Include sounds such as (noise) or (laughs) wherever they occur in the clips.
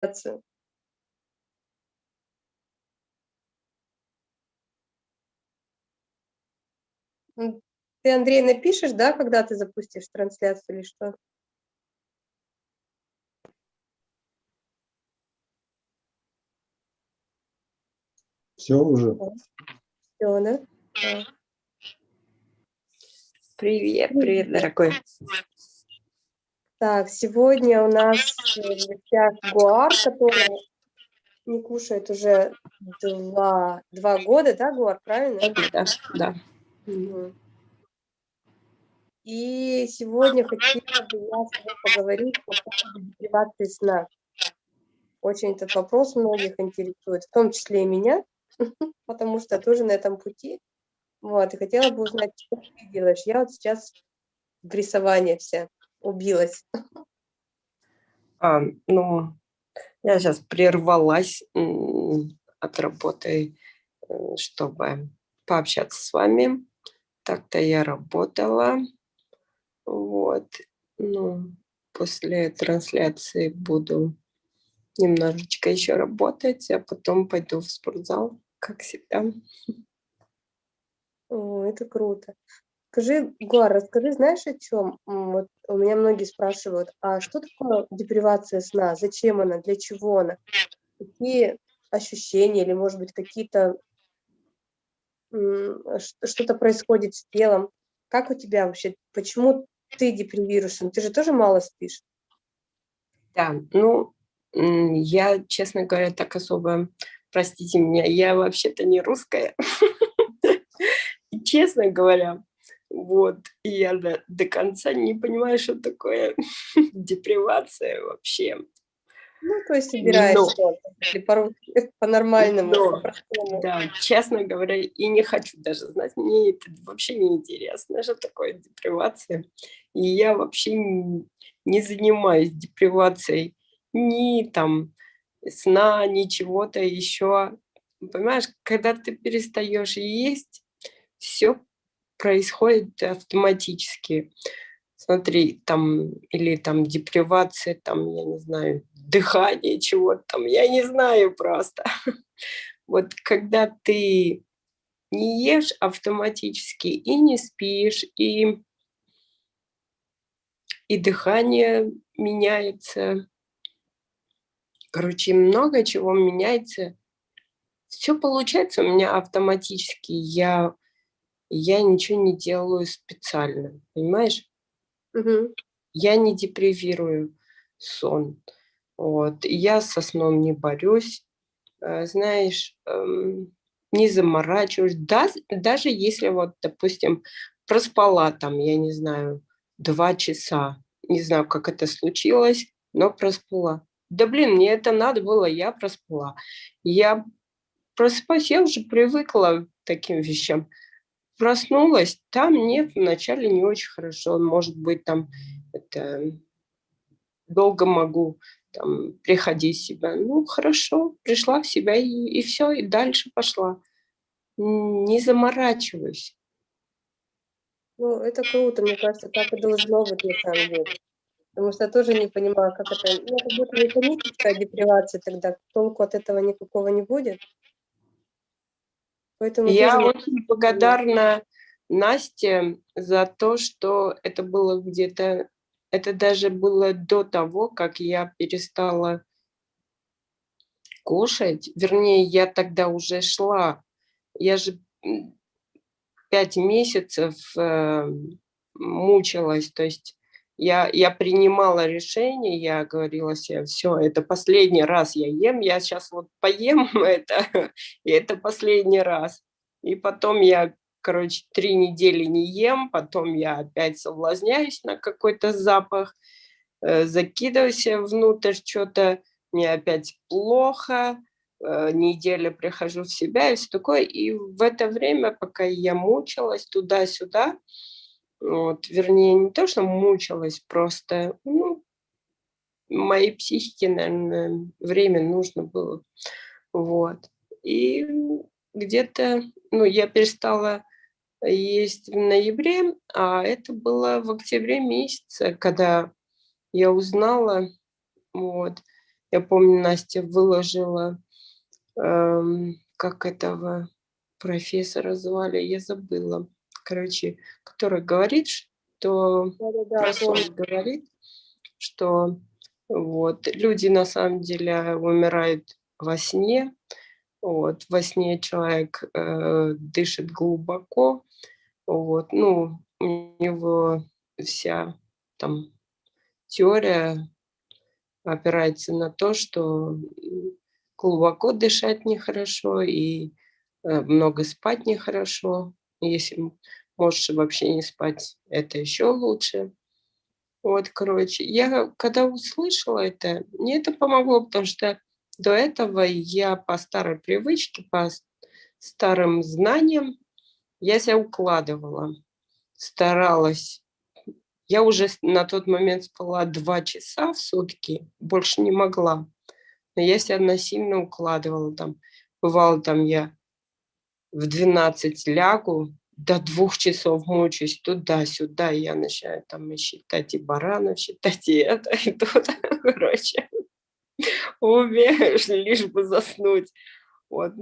трансляцию. Ты, Андрей, напишешь, да, когда ты запустишь трансляцию или что? Все уже. Все, да? Привет, привет, дорогой. Так, сегодня у нас в гостях Гуар, который не кушает уже два, два года, да, Гуар, правильно? Да, да. И сегодня хотела бы я с тобой поговорить по поводу депривации сна. Очень этот вопрос многих интересует, в том числе и меня, (laughs) потому что тоже на этом пути. Вот, и хотела бы узнать, что ты делаешь. Я вот сейчас в рисовании вся убилась. А, ну, я сейчас прервалась от работы, э, чтобы пообщаться с вами. Так-то я работала. Вот. Ну, после трансляции буду немножечко еще работать, а потом пойду в спортзал, как всегда. О, это круто. Скажи, Гуар, расскажи, знаешь о чем? Вот у меня многие спрашивают, а что такое депривация сна? Зачем она? Для чего она? Какие ощущения или, может быть, какие-то что-то происходит с телом? Как у тебя вообще? Почему ты депривируешься? Ты же тоже мало спишь. Да, ну, я, честно говоря, так особо, простите меня, я вообще-то не русская. (laughs) честно говоря, вот, и я до, до конца не понимаю, что такое (laughs) депривация вообще. Ну, то есть собираешь что-то, по-нормальному. По да, честно говоря, и не хочу даже знать, мне это вообще не интересно, что такое депривация. И я вообще не, не занимаюсь депривацией ни там сна, ни чего-то еще. Понимаешь, когда ты перестаешь есть, все происходит автоматически. Смотри, там, или там депривация, там, я не знаю, дыхание чего-то там, я не знаю просто. (laughs) Вот когда ты не ешь автоматически и не спишь, и, и дыхание меняется, короче, много чего меняется. Все получается у меня автоматически. Я я ничего не делаю специально, понимаешь? Угу. Я не депривирую сон. Вот. Я со сном не борюсь, э, знаешь, эм, не заморачиваюсь. Да, даже если вот, допустим, проспала там, я не знаю, два часа, не знаю, как это случилось, но проспала. Да блин, мне это надо было, я проспала. Я просыпаюсь, я уже привыкла к таким вещам проснулась, там нет, вначале не очень хорошо, может быть, там это долго могу там, приходить в себя. Ну, хорошо, пришла в себя и, и все, и дальше пошла. Не заморачиваюсь. Ну, это круто, мне кажется, так и должно быть на самом деле. Потому что я тоже не понимаю, как это... Ну, это будет механическая депривация тогда, толку от этого никакого не будет. Поэтому Я очень благодарна Насте за то, что это было где-то, это даже было до того, как я перестала кушать. Вернее, я тогда уже шла. Я же пять месяцев э, мучилась, то есть я, я принимала решение, я говорила себе, все, это последний раз я ем, я сейчас вот поем (laughs) это, и это последний раз. И потом я, короче, три недели не ем, потом я опять соблазняюсь на какой-то запах, э, закидываю себе внутрь что-то, мне опять плохо, э, неделю прихожу в себя и все такое. И в это время, пока я мучилась туда-сюда, вот, вернее, не то, что мучилась, просто, ну, моей психике, наверное, время нужно было. Вот. И где-то, ну, я перестала есть в ноябре, а это было в октябре месяце, когда я узнала, вот. Я помню, Настя выложила, эм, как этого профессора звали, я забыла. Короче, который говорит, что Да, да, да, говорит, что вот люди на самом деле умирают во сне. Вот, во сне человек э, дышит глубоко. Вот, ну, у него вся там теория опирается на то, что глубоко дышать нехорошо и э, много спать нехорошо. Если можешь вообще не спать, это еще лучше. Вот, короче, я когда услышала это, мне это помогло, потому что до этого я по старой привычке, по старым знаниям, я себя укладывала, старалась. Я уже на тот момент спала два часа в сутки, больше не могла. Но я себя насильно укладывала там. Бывало там я в 12 лягу, до двух часов мучаюсь туда-сюда, я начинаю там и считать и баранов, считать и это, (laughs) и то, короче. (laughs) Убегаешь, лишь бы заснуть. Вот.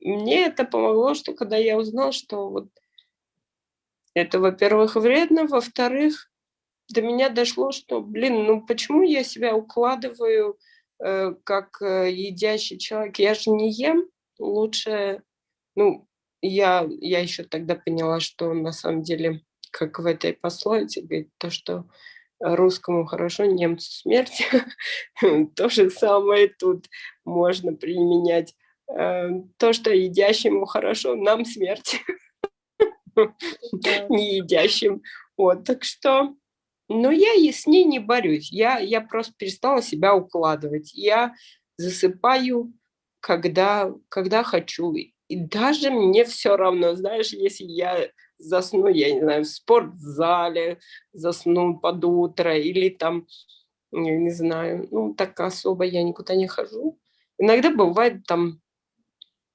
Мне это помогло, что когда я узнала, что вот это, во-первых, вредно, во-вторых, до меня дошло, что, блин, ну почему я себя укладываю э, как э, едящий человек? Я же не ем, лучше, ну, я, я еще тогда поняла, что на самом деле, как в этой пословице, говорит, то, что русскому хорошо, немцу смерть, (laughs) то же самое тут можно применять. Э, То, что едящему хорошо, нам смерть (laughs) не едящим. Вот, так что, но я и с ней не борюсь. Я, я просто перестала себя укладывать. Я засыпаю, когда, когда хочу. И даже мне все равно, знаешь, если я засну, я не знаю, в спортзале, засну под утро или там, я не знаю, ну, так особо я никуда не хожу. Иногда бывает там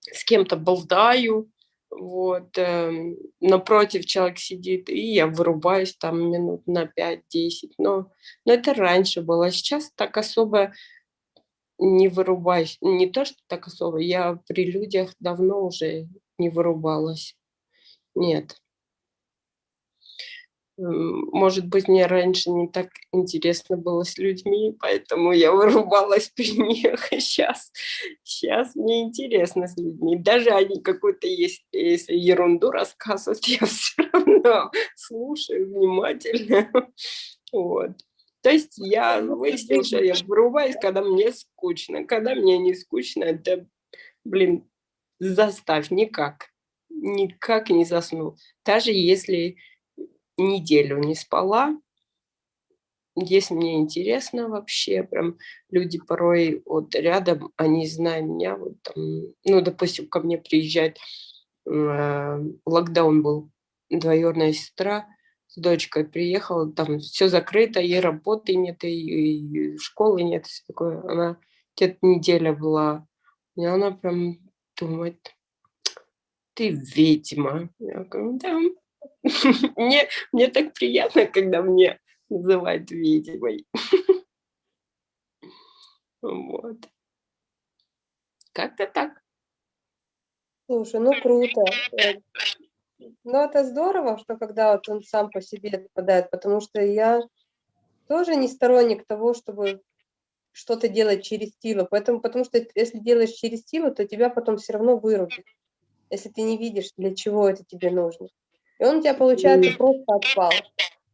с кем-то болтаю, вот, эм, напротив человек сидит, и я вырубаюсь там минут на 5-10, но, но это раньше было, сейчас так особо не вырубаюсь, не то, что так особо, я при людях давно уже не вырубалась, нет. Может быть, мне раньше не так интересно было с людьми, поэтому я вырубалась при них. (laughs) Сейчас, сейчас мне интересно с людьми. Даже они какую-то есть, если ерунду рассказывают, (laughs) я все равно слушаю внимательно. (laughs) Вот. То есть я Ну, выяснила, что я вырубаюсь, когда мне скучно. Когда мне не скучно, это, блин, заставь, никак. Никак не засну. Даже если неделю не спала. Если мне интересно вообще, прям люди порой вот рядом, они зная меня, вот там, ну, допустим, ко мне приезжает, э, локдаун был, двоюродная сестра с дочкой приехала, там все закрыто, и работы нет, и, и школы нет, все такое. Она где-то неделя была, и она прям думает, ты ведьма. Я говорю, да. (laughs) Мне, мне так приятно, когда мне называют ведьмой. (laughs) Вот. Как-то так. Слушай, ну круто. Ну, это здорово, что когда вот он сам по себе отпадает, потому что я тоже не сторонник того, чтобы что-то делать через силу. Поэтому, потому что если делаешь через силу, то тебя потом все равно вырубит, если ты не видишь, для чего это тебе нужно. И он у тебя, получается, М. просто отпал.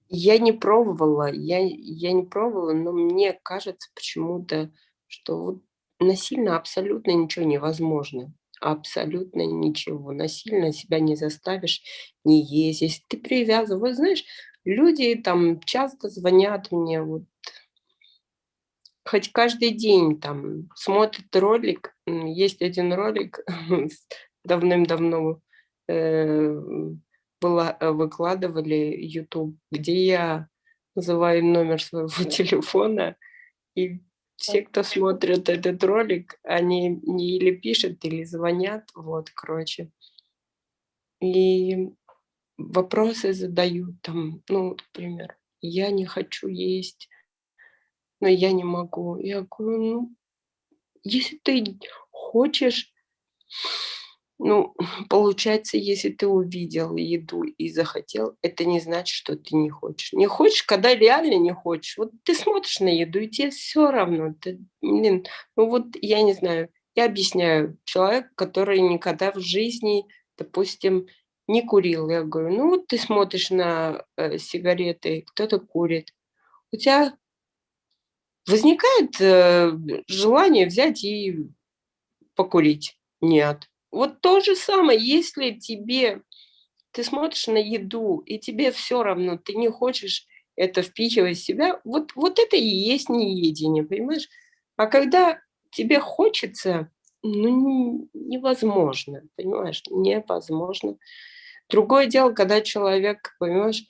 Я не пробовала, я, я не пробовала, но мне кажется почему-то, что вот насильно абсолютно ничего невозможно. Абсолютно ничего. Насильно себя не заставишь не. Если ты привязан, вот знаешь, люди там часто звонят мне, вот хоть каждый день там смотрят ролик. Есть один ролик (laughs) давным-давно э, была, э, выкладывали YouTube, где я называю номер своего (laughs) телефона, и все, кто смотрит этот ролик, они мне или пишут, или звонят, вот, короче. И вопросы задают там, ну, например, я не хочу есть но я не могу. Я говорю, ну, если ты хочешь, ну, (laughs) получается, если ты увидел еду и захотел, это не значит, что ты не хочешь. Не хочешь, когда реально не хочешь. Вот ты смотришь на еду, и тебе все равно. Ты, блин, ну вот я не знаю, я объясняю, человек, который никогда в жизни, допустим, не курил. Я говорю, ну вот ты смотришь на э, сигареты, кто-то курит. У тебя возникает э, желание взять и покурить? Нет. Вот то же самое, если тебе, ты смотришь на еду, и тебе все равно, ты не хочешь это впихивать в себя, вот, вот это и есть неедение, понимаешь? А когда тебе хочется, ну, невозможно, понимаешь, невозможно. Другое дело, когда человек, понимаешь,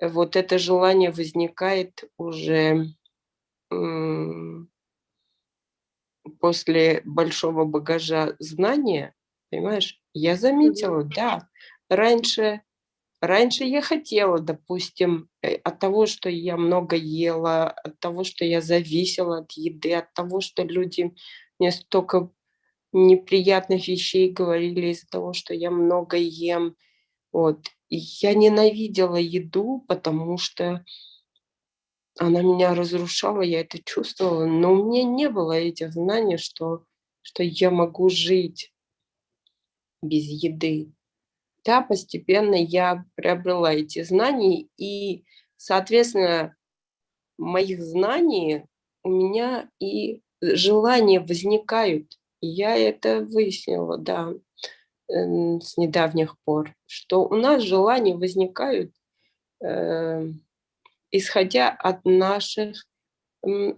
вот это желание возникает уже после большого багажа знания, понимаешь, я заметила, да, раньше, раньше я хотела, допустим, э, от того, что я много ела, от того, что я зависела от еды, от того, что люди мне столько неприятных вещей говорили из-за того, что я много ем. Вот. И я ненавидела еду, потому что она меня разрушала, я это чувствовала, но у меня не было этих знаний, что, что я могу жить без еды. Да, постепенно я приобрела эти знания, и, соответственно, моих знаний у меня и желания возникают. Я это выяснила, да, с недавних пор, что у нас желания возникают, э, исходя от наших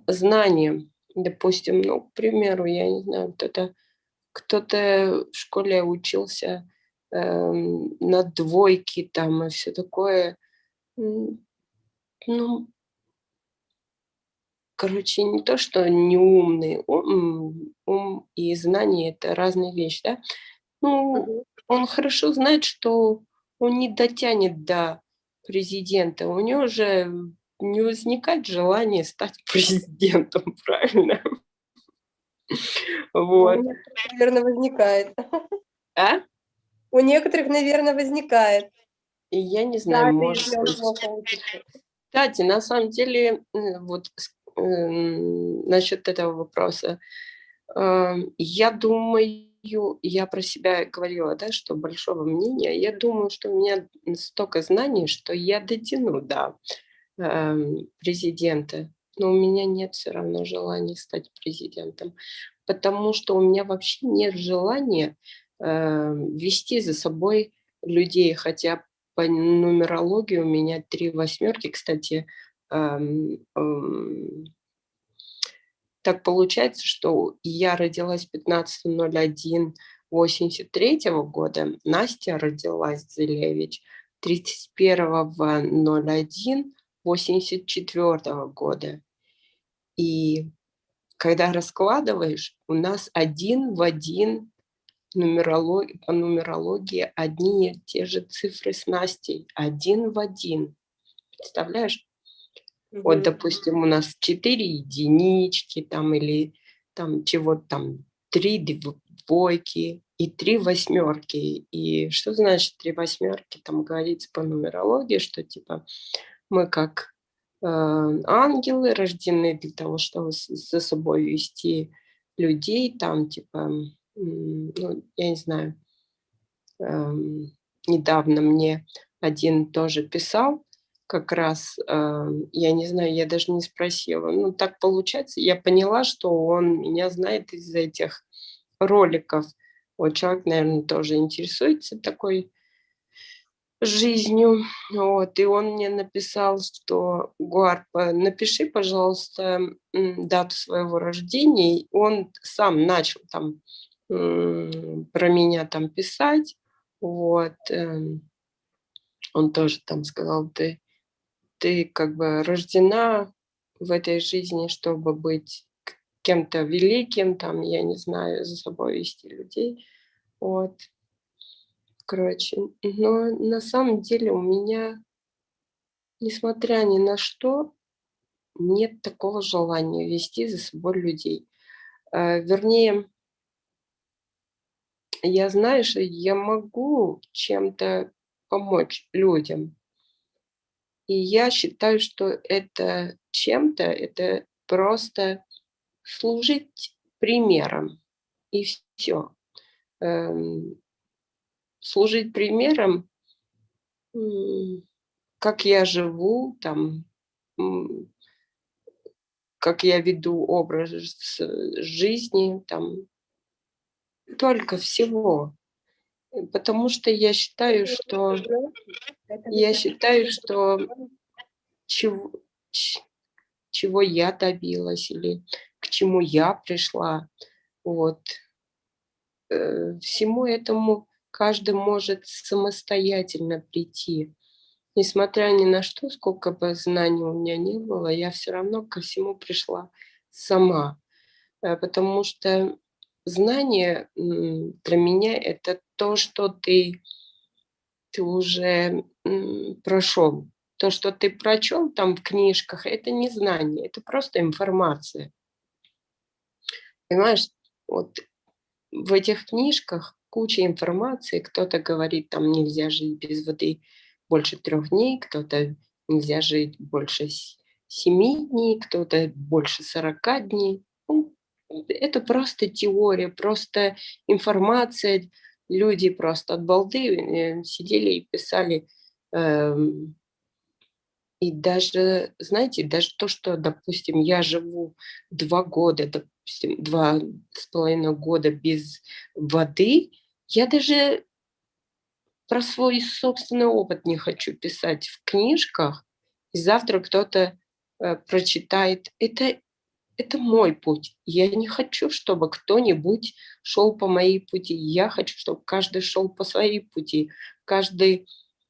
знаний. Допустим, ну, к примеру, я не знаю, кто-то кто-то в школе учился э, на двойке там и все такое. Ну, короче, не то, что не умный, ум, ум и знание – это разные вещи, да? Ну, он хорошо знает, что он не дотянет до президента, у него же не возникает желания стать (laughs) президентом, правильно? Вот. У некоторых, наверное, возникает. А? У некоторых, наверное, возникает. И я не знаю, Да, может быть. Кстати, на самом деле, э, вот эм, насчет этого вопроса, эм, я думаю, я про себя говорила, да, что большого мнения, я думаю, что у меня столько знаний, что я дотяну до эм, президента, но у меня нет все равно желания стать президентом, потому что у меня вообще нет желания э, вести за собой людей, хотя по нумерологии у меня три восьмерки, кстати, эм, эм, так получается, что я родилась 15.01.83 года, Настя родилась Зелевич 31.01.84 года. И когда раскладываешь, у нас один в один нумерологии, по нумерологии одни и те же цифры с Настей. Один в один. Представляешь? Вот, Мгм. допустим, у нас 4 единички там или там чего-то там, 3 двойки и 3 восьмерки. И что значит 3 восьмерки? Там говорится по нумерологии, что типа мы как ангелы рождены для того, чтобы за собой вести людей, там типа, ну, я не знаю, эм, недавно мне один тоже писал, как раз, эм, я не знаю, я даже не спросила. Ну, так получается, я поняла, что он меня знает из этих роликов. Вот человек, наверное, тоже интересуется такой жизнью. Вот, и он мне написал, что Гуарпа, напиши, пожалуйста, дату своего рождения. Он сам начал там про меня там писать. Вот. эм, Он тоже там сказал, ты, ты как бы рождена в этой жизни, чтобы быть кем-то великим, там, я не знаю, за собой вести людей. Вот. Короче, но на самом деле у меня, несмотря ни на что, нет такого желания вести за собой людей. Э, вернее, я знаю, что я могу чем-то помочь людям. И я считаю, что это чем-то, это просто служить примером. И все. Служить примером, как я живу, там, как я веду образ жизни, там, только всего. Потому что я считаю, что я считаю, что чего, чего я добилась или к чему я пришла, вот, э, всему этому каждый может самостоятельно прийти. Несмотря ни на что, сколько бы знаний у меня не было, я все равно ко всему пришла сама. Э, потому что знание для меня это то, что ты, ты уже прошел. То, что ты прочел там в книжках, это не знание, это просто информация. Понимаешь, вот в этих книжках куча информации, кто-то говорит, там нельзя жить без воды больше трех дней, кто-то нельзя жить больше семи дней, кто-то больше сорока дней. Ну, это просто теория, просто информация. Люди просто от балды э, сидели и писали. Эм, и даже, знаете, даже то, что, допустим, я живу два года, допустим, два с половиной года без воды, я даже про свой собственный опыт не хочу писать в книжках, и завтра кто-то э, прочитает. Это это мой путь. Я не хочу, чтобы кто-нибудь шел по моей пути. Я хочу, чтобы каждый шел по своей пути. Каждый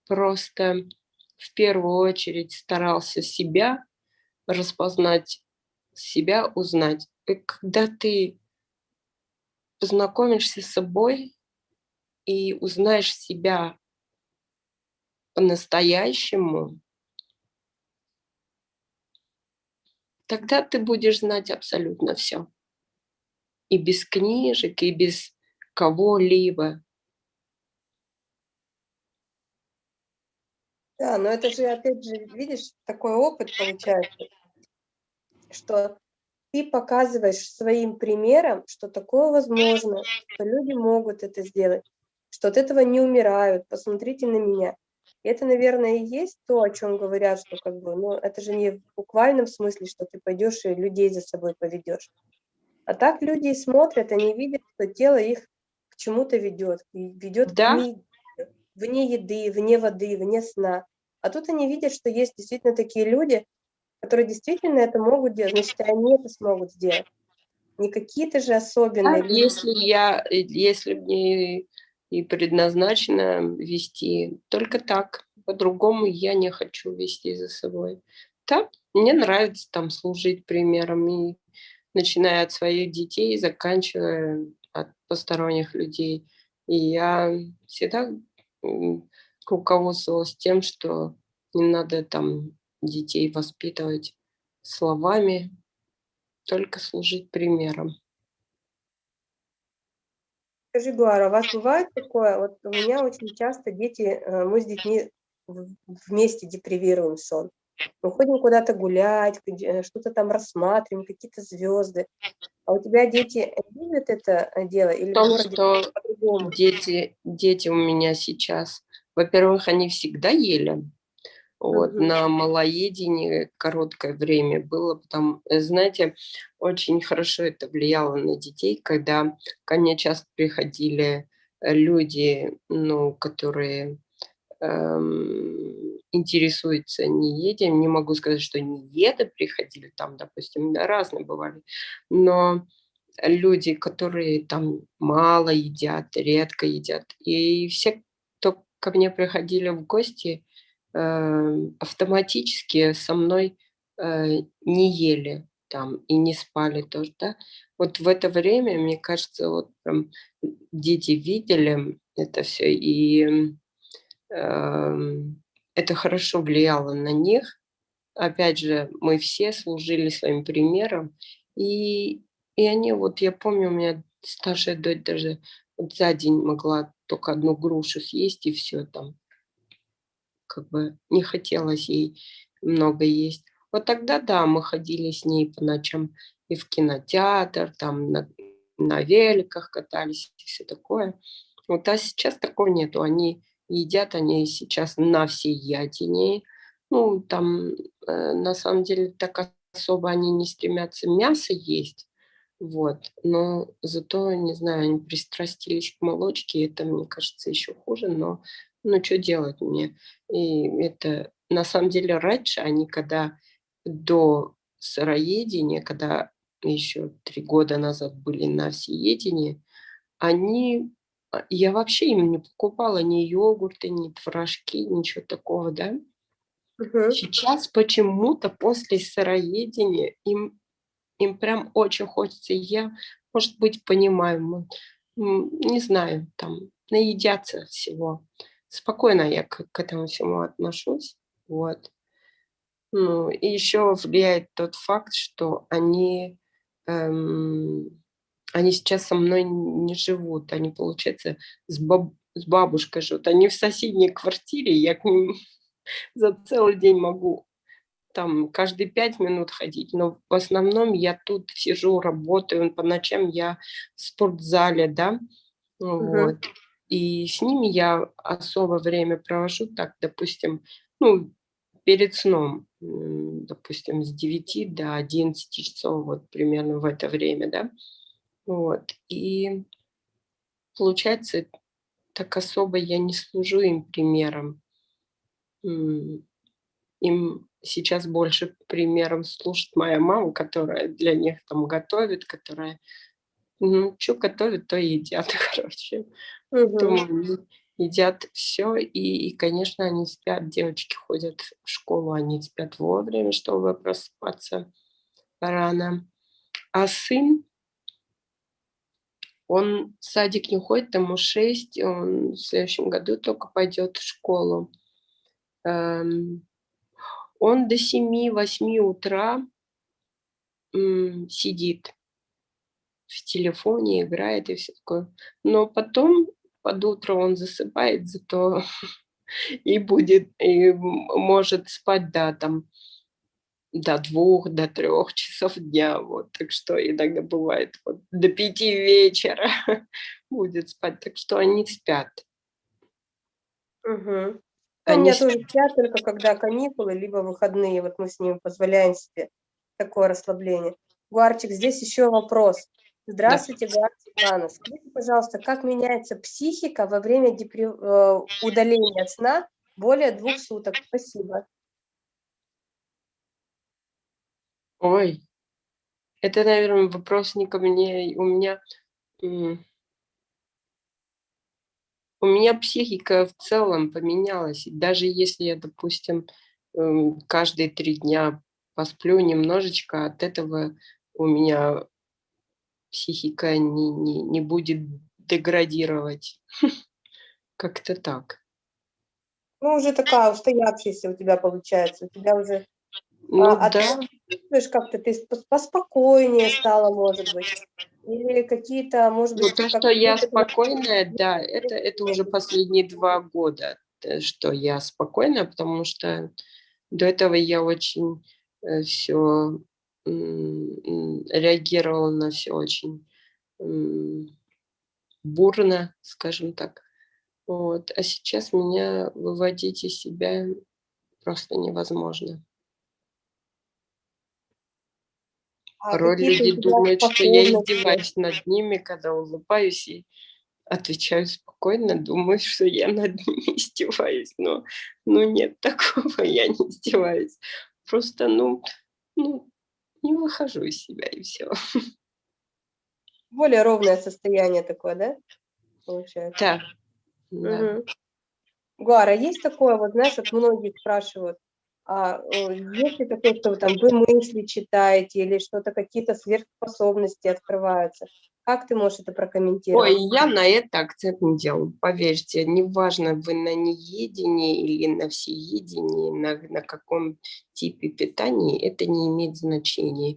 просто в первую очередь старался себя распознать, себя узнать. И когда ты познакомишься с собой и узнаешь себя по-настоящему, тогда ты будешь знать абсолютно все. И без книжек, и без кого-либо. Да, но это же, опять же, видишь, такой опыт получается, что ты показываешь своим примером, что такое возможно, что люди могут это сделать, что от этого не умирают. Посмотрите на меня. И это, наверное, и есть то, о чем говорят, что как бы, ну, это же не в буквальном смысле, что ты пойдешь и людей за собой поведешь. А так люди смотрят, они видят, что тело их к чему-то ведет, ведет да? вне, вне еды, вне воды, вне сна. А тут они видят, что есть действительно такие люди, которые действительно это могут делать, значит, они это смогут сделать. Не какие-то же особенные а люди. Если я, если мне и предназначено вести только так. По-другому я не хочу вести за собой. Так, мне нравится там служить примером, и начиная от своих детей, заканчивая от посторонних людей. И я всегда руководствовалась тем, что не надо там детей воспитывать словами, только служить примером. Скажи, Гуара, у вас бывает такое? Вот у меня очень часто дети, э, мы с детьми вместе депривируем сон. Мы ходим куда-то гулять, что-то там рассматриваем, какие-то звезды. А у тебя дети любят это э, дело или том, что дети, дети у меня сейчас, во-первых, они всегда ели, вот, угу. на малоедении короткое время было, потому, э, знаете, очень хорошо это влияло на детей, когда ко мне часто приходили э, люди, ну, которые эм, интересуются неедем. Не могу сказать, что не еды приходили, там, допустим, да, разные бывали, но люди, которые там мало едят, редко едят, и все, кто ко мне приходили в гости, автоматически со мной э, не ели там и не спали тоже, да. Вот в это время, мне кажется, вот прям дети видели это все, и э, это хорошо влияло на них, опять же, мы все служили своим примером, и, и они, вот я помню, у меня старшая дочь даже вот за день могла только одну грушу съесть, и все там, как бы не хотелось ей много есть. Вот тогда, да, мы ходили с ней по ночам и в кинотеатр, там на, на великах катались и все такое. Вот, а сейчас такого нету. Они едят, они сейчас на ятине. Ну, там, э, на самом деле, так особо они не стремятся мясо есть. Вот, но зато, не знаю, они пристрастились к молочке, это, мне кажется, еще хуже, но ну, что делать мне? И это, на самом деле, раньше они, когда до сыроедения, когда еще три года назад были на всеедении, они, а, я вообще им не покупала ни йогурты, ни творожки, ничего такого, да. Сейчас почему-то после сыроедения им, им прям очень хочется. Я, может быть, понимаю, не знаю, там, наедятся всего. Спокойно я к, к этому всему отношусь. Вот. Ну, и еще влияет тот факт, что они, эм, они сейчас со мной не живут. Они, получается, с, баб, с бабушкой живут. Они в соседней квартире, я к ним (laughs) за целый день могу там каждые пять минут ходить, но в основном я тут сижу, работаю, по ночам я в спортзале, да, Мгм. вот. И с ними я особо время провожу, так, допустим, ну, перед сном, допустим, с 9 до 11 часов, вот примерно в это время, да, вот. И получается, так особо я не служу им примером. Им сейчас больше примером служит моя мама, которая для них там готовит, которая, ну, что готовит, то едят, (laughs) короче. Они едят все, и, и, конечно, они спят, девочки ходят в школу, они спят вовремя, чтобы просыпаться рано. А сын, он в садик не ходит, ему 6, он в следующем году только пойдет в школу. Эм, Он до 7-8 утра м, сидит в телефоне, играет и все такое. Но потом под утро он засыпает, зато (laughs) и будет, и может спать до там до двух, до трех часов дня, вот, так что иногда бывает вот до пяти вечера (laughs) будет спать, так что они спят. Мгм. Ну, у Они меня спят. тоже спят только когда каникулы, либо выходные. Вот мы с ними позволяем себе такое расслабление. Гуарчик, здесь еще вопрос. Здравствуйте, Гуар Светлана. Скажите, пожалуйста, как меняется психика во время депри- э, удаления сна более двух суток? Спасибо. Ой, это, наверное, вопрос не ко мне. У меня, у меня психика в целом поменялась. Даже если я, допустим, м, каждые три дня посплю немножечко, от этого у меня психика не, не, не будет деградировать. (laughs) Как-то так. Ну, уже такая устоявшаяся у тебя получается. У тебя уже Ну а да, чувствуешь как-то, ты спо- поспокойнее стала, может быть. Или какие-то, может ну быть, то, как что я спокойная, да, это, это уже последние два года, э, что я спокойная, потому что До этого я очень все реагировала на все очень бурно, скажем так. Вот. А сейчас меня выводить из себя просто невозможно. а Порой люди думают, что я издеваюсь над ними, когда улыбаюсь и отвечаю спокойно, думаю, что я над (laughs) ними издеваюсь, но ну, нет (laughs) такого, я не издеваюсь. Просто, ну, ну, не выхожу из себя и все. (laughs) Более ровное состояние такое, да, получается? Да, да. Мгм. Гуара, есть такое, вот знаешь, вот многие спрашивают, А э, есть ли такое, что вы там вы мысли читаете или что-то, какие-то сверхспособности открываются? Как ты можешь это прокомментировать? Ой, я на это акцент не делаю, поверьте. Неважно, вы на неедении или на всеедении, на, на каком типе питания, это не имеет значения.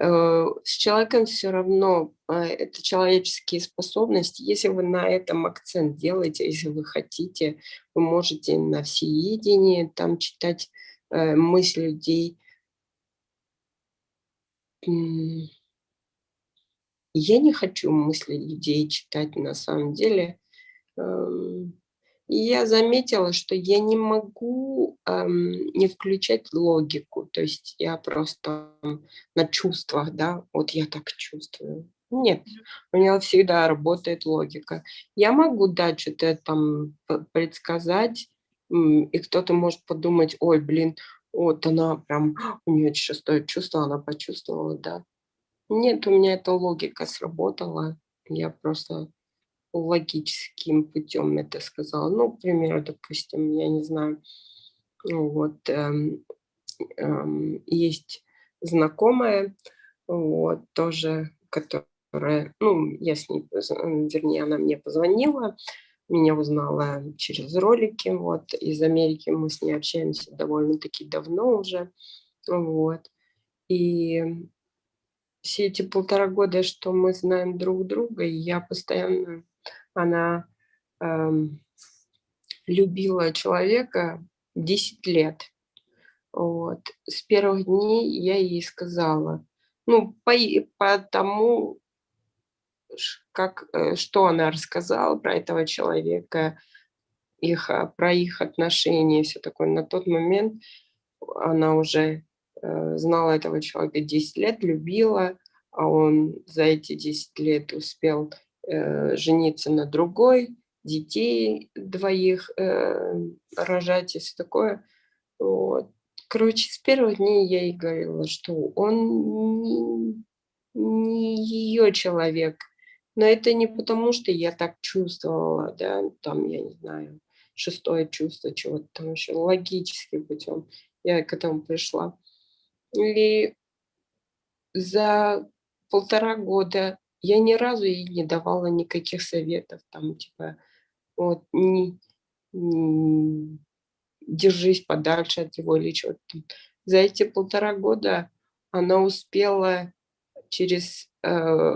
Э, с человеком все равно, а, это человеческие способности. Если вы на этом акцент делаете, если вы хотите, вы можете на всеедении там читать э, мысли людей. Я не хочу мысли людей читать на самом деле. Эм, и я заметила, что я не могу эм, не включать логику. То есть я просто на чувствах, да, вот я так чувствую. Нет, у меня всегда работает логика. Я могу дать что-то там предсказать, и кто-то может подумать, ой, блин, вот она прям, у нее шестое чувство, она почувствовала, да. Нет, у меня эта логика сработала. Я просто логическим путем это сказала. Ну, к примеру, допустим, я не знаю, вот, эм, эм, есть знакомая, вот, тоже, которая, ну, я с ней, вернее, она мне позвонила, меня узнала через ролики, вот, из Америки мы с ней общаемся довольно-таки давно уже, вот, и все эти полтора года, что мы знаем друг друга, я постоянно она эм, любила человека 10 лет. Вот. С первых дней я ей сказала, ну, по, по тому, как, э, что она рассказала про этого человека, их, а, про их отношения, все такое. На тот момент она уже э, знала этого человека 10 лет, любила, а он за эти 10 лет успел э, жениться на другой, детей двоих э, рожать и все такое. Вот. Короче, с первых дней я ей говорила, что он не, не ее человек. Но это не потому, что я так чувствовала, да, там, я не знаю, шестое чувство, чего-то там еще, логическим путем я к этому пришла. И за полтора года я ни разу ей не давала никаких советов, там, типа, вот, не, не держись подальше от него или что-то. За эти полтора года она успела через э,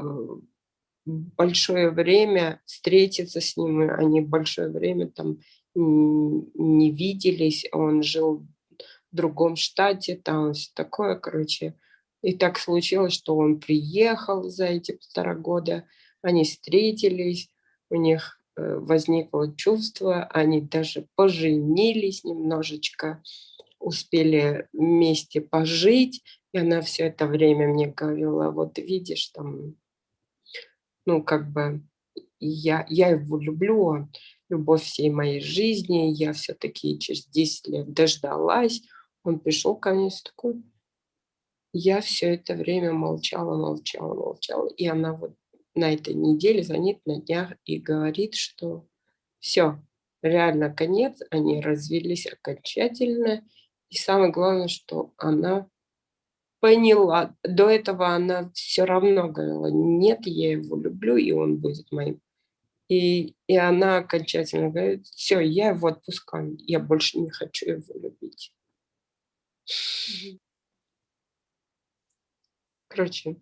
большое время встретиться с ним, они большое время там не виделись, он жил другом штате, там все такое, короче. И так случилось, что он приехал за эти полтора года, они встретились, у них э, возникло чувство, они даже поженились немножечко, успели вместе пожить, и она все это время мне говорила, вот видишь, там, ну, как бы, я, я его люблю, он любовь всей моей жизни, я все-таки через 10 лет дождалась, он пришел ко мне с такой, я все это время молчала, молчала, молчала. И она вот на этой неделе звонит на днях и говорит, что все, реально конец, они развелись окончательно. И самое главное, что она поняла. До этого она все равно говорила, нет, я его люблю, и он будет моим. И, и она окончательно говорит, все, я его отпускаю, я больше не хочу его любить. Короче,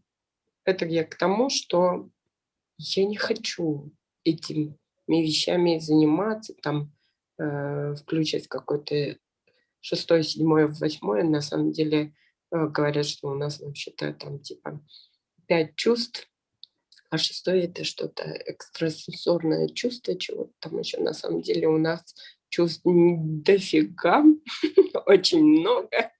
это я к тому, что я не хочу этими вещами заниматься, там, э, включать какой-то шестой, седьмой, восьмой. На самом деле э, говорят, что у нас вообще-то там типа пять чувств, а шестое это что-то экстрасенсорное чувство, чего там еще на самом деле у нас чувств дофига, (laughs) очень много.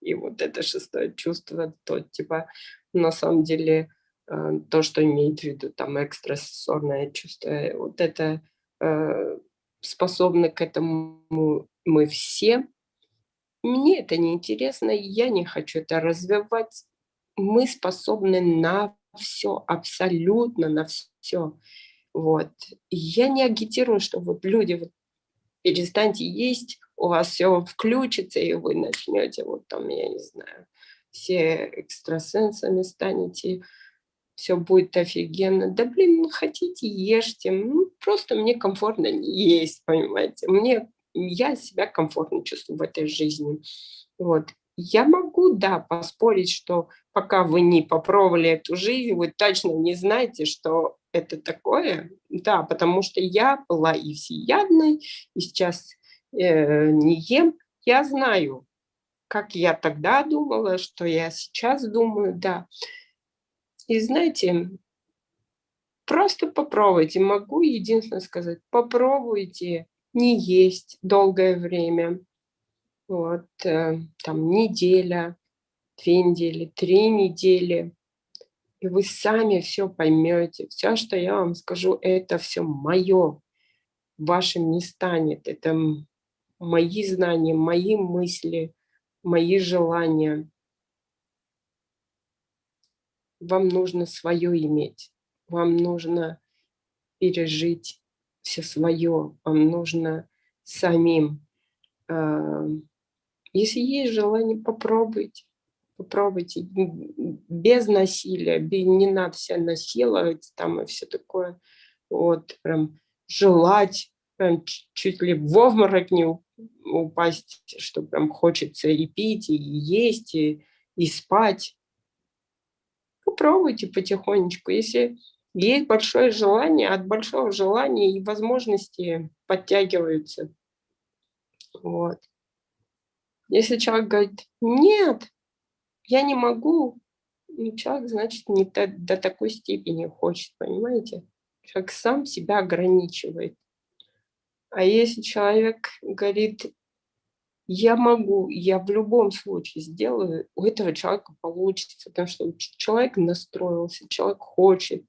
И вот это шестое чувство, то типа на самом деле э, то, что имеет в виду там экстрасенсорное чувство, вот это э, способны к этому мы все. Мне это не интересно, я не хочу это развивать. Мы способны на все, абсолютно на все. Вот. Я не агитирую, что вот люди, вот, перестаньте есть, у вас все включится, и вы начнете, вот там, я не знаю, все экстрасенсами станете, все будет офигенно. Да блин, ну хотите, ешьте. Ну, просто мне комфортно есть, понимаете. Мне, я себя комфортно чувствую в этой жизни. Вот. Я могу, да, поспорить, что пока вы не попробовали эту жизнь, вы точно не знаете, что это такое. Да, потому что я была и всеядной, и сейчас э, не ем. Я знаю, как я тогда думала, что я сейчас думаю, да. И знаете, просто попробуйте. Могу единственное сказать, попробуйте не есть долгое время. Вот, э, там неделя, две недели, три недели. И вы сами все поймете. Все, что я вам скажу, это все мое. Вашим не станет. Это мои знания, мои мысли, мои желания вам нужно свое иметь, вам нужно пережить все свое, вам нужно самим. А, если есть желание, попробуйте, попробуйте, без насилия, не надо себя насиловать там и все такое, вот, прям желать, прям чуть ли в обморок не упасть, что прям хочется и пить, и есть, и, и спать попробуйте потихонечку. Если есть большое желание, от большого желания и возможности подтягиваются. Вот. Если человек говорит, нет, я не могу, ну, человек, значит, не до, до такой степени хочет, понимаете? Человек сам себя ограничивает. А если человек говорит, я могу, я в любом случае сделаю, у этого человека получится, потому что человек настроился, человек хочет.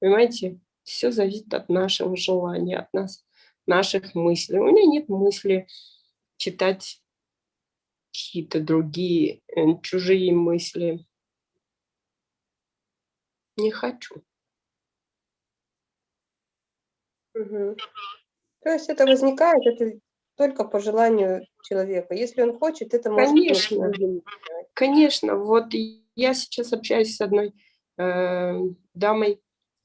Понимаете, все зависит от нашего желания, от нас, наших мыслей. У меня нет мысли читать какие-то другие, э, чужие мысли. Не хочу. Угу. То есть это возникает, это только по желанию человека. Если он хочет, это может Конечно, конечно. Вот я сейчас общаюсь с одной э, дамой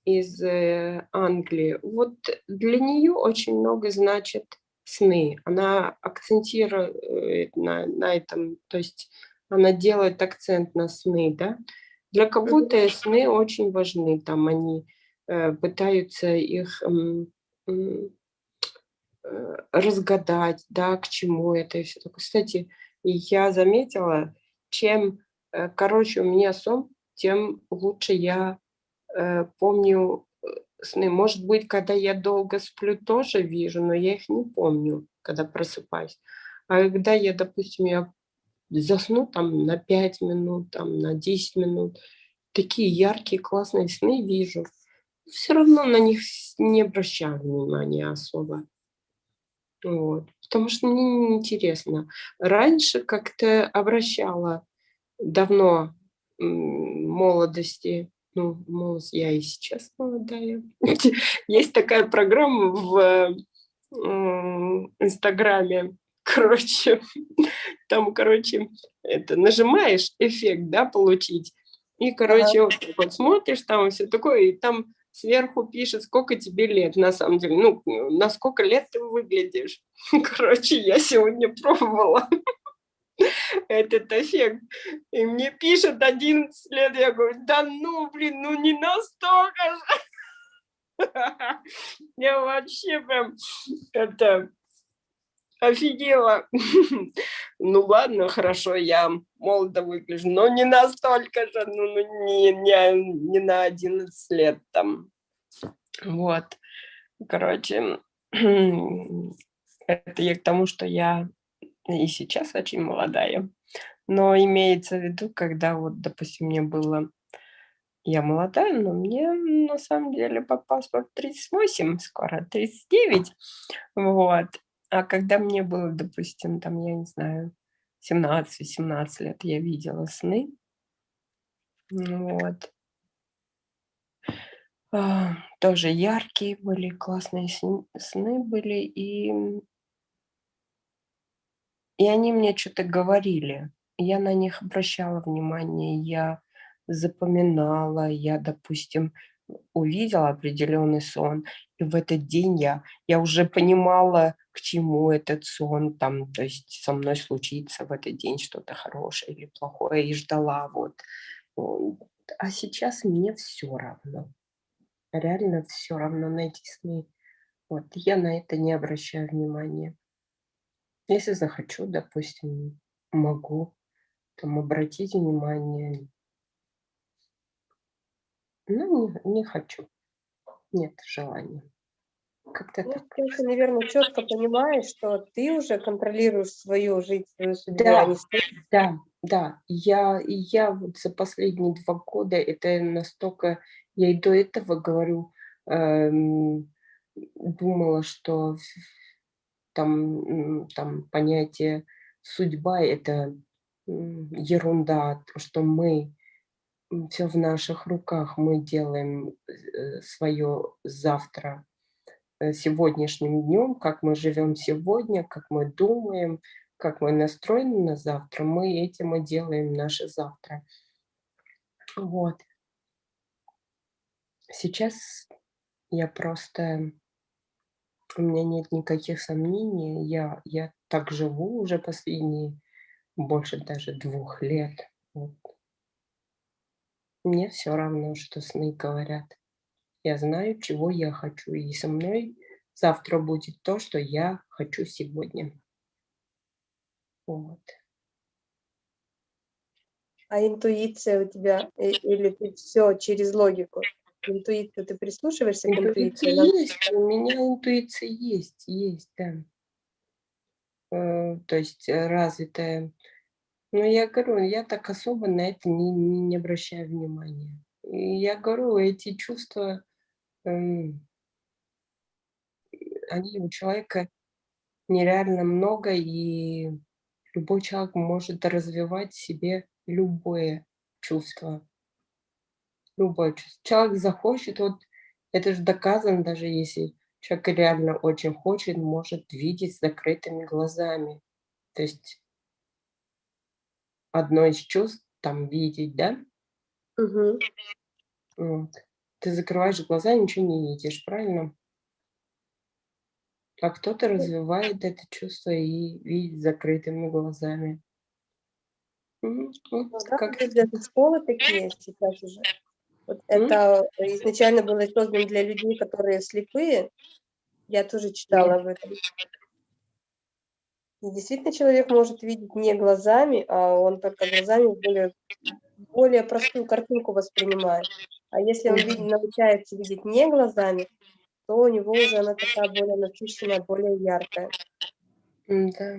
из э, Англии. Вот для нее очень много значит сны. Она акцентирует на, на этом, то есть она делает акцент на сны, да. Для кого-то сны очень важны, там они э, пытаются их э, Э, разгадать, да, к чему это и все такое. Кстати, я заметила, чем э, короче у меня сон, тем лучше я э, помню э, сны. Может быть, когда я долго сплю, тоже вижу, но я их не помню, когда просыпаюсь. А когда я, допустим, я засну там на 5 минут, там на 10 минут, такие яркие, классные сны вижу, все равно на них не обращаю внимания особо. Вот. Потому что мне интересно. Раньше как-то обращала давно молодости, ну, молодость, я и сейчас молодая. (laughs) Есть такая программа в Инстаграме, (laughs) короче, там, короче, это нажимаешь эффект, да, получить, и, короче, ага. вот, вот смотришь там все такое, и там сверху пишет, сколько тебе лет, на самом деле, ну, на сколько лет ты выглядишь. (laughs) Короче, я сегодня пробовала (laughs) этот эффект, и мне пишет 11 лет, я говорю, да ну, блин, ну не настолько же. (laughs) Я вообще прям, это, офигела. (laughs) Ну ладно, хорошо, я молодо выгляжу, но не настолько же, ну, ну не, не, не на 11 лет там. Вот, короче, (clears throat) это я к тому, что я и сейчас очень молодая. Но имеется в виду, когда вот, допустим, мне было... Я молодая, но мне на самом деле по паспорту 38, скоро 39. Вот. А когда мне было, допустим, там, я не знаю, 17-18 лет, я видела сны. Вот. А, тоже яркие были, классные сны были. И И они мне что-то говорили. Я на них обращала внимание, я запоминала, я, допустим, увидела определенный сон, и в этот день я, я уже понимала, к чему этот сон, там, то есть со мной случится в этот день что-то хорошее или плохое, и ждала вот. А сейчас мне все равно. Реально все равно на эти сны. Вот, я на это не обращаю внимания. Если захочу, допустим, могу там обратить внимание. Ну, не, не хочу. Нет желания. Как-то Ну, так. ты, наверное, четко понимаешь, что ты уже контролируешь свою жизнь, свою судьбу, а Да, сын. да, да. Я, я вот за последние два года это настолько, я и до этого говорю, эм, думала, что там, там понятие судьба это ерунда, что мы все в наших руках, мы делаем свое завтра э, сегодняшним днем, как мы живем сегодня, как мы думаем, как мы настроены на завтра, мы этим и делаем наше завтра. Вот. Сейчас я просто, у меня нет никаких сомнений, я, я так живу уже последние больше даже двух лет. Вот. Мне все равно, что сны говорят. Я знаю, чего я хочу, и со мной завтра будет то, что я хочу сегодня. Вот. А интуиция у тебя, или ты все через логику? Интуицию, ты прислушиваешься к Интуиция интуиции? Нам- есть, у меня интуиция есть, есть, да. Э, То есть э, развитая. Но я говорю, я так особо на это не, не, не обращаю внимания. И я говорю, эти чувства, эм, они у человека нереально много, и любой человек может развивать в себе любое чувство. Чувство. Человек захочет, вот это же доказано, даже если человек реально очень хочет, может видеть с закрытыми глазами. То есть одно из чувств там видеть, да? Мгм. Вот. Ты закрываешь глаза, ничего не видишь, правильно? А кто-то развивает это чувство и видит закрытыми глазами. Мгм. Вот Ну да, вроде даже школы такие сейчас уже. Вот М? это изначально было создано для людей, которые слепые. Я тоже читала об этом. И действительно человек может видеть не глазами, а он только глазами более, более простую картинку воспринимает. А если он видит, научается видеть не глазами, то у него уже она такая более насыщенная, более яркая. Да.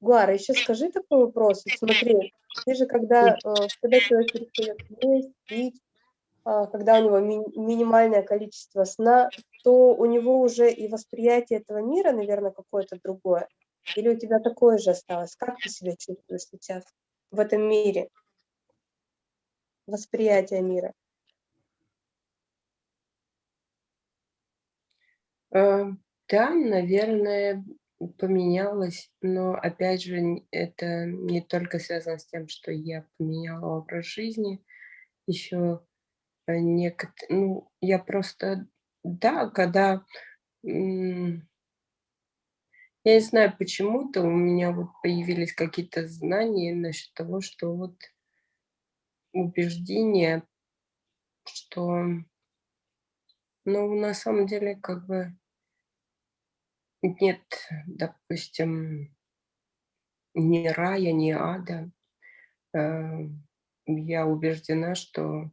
Гуара, еще скажи такой вопрос. Смотри, ты же когда, э, когда человек перестает есть, пить, когда у него ми- минимальное количество сна, то у него уже и восприятие этого мира, наверное, какое-то другое. Или у тебя такое же осталось? Как ты себя чувствуешь сейчас в этом мире? Восприятие мира. Э, Да, наверное, поменялось, но опять же, это не только связано с тем, что я поменяла образ жизни, еще некоторые, ну, я просто, да, когда, я не знаю, почему-то у меня вот появились какие-то знания насчет того, что вот убеждение, что, ну, на самом деле, как бы нет, допустим, ни рая, ни ада. Э, Я убеждена, что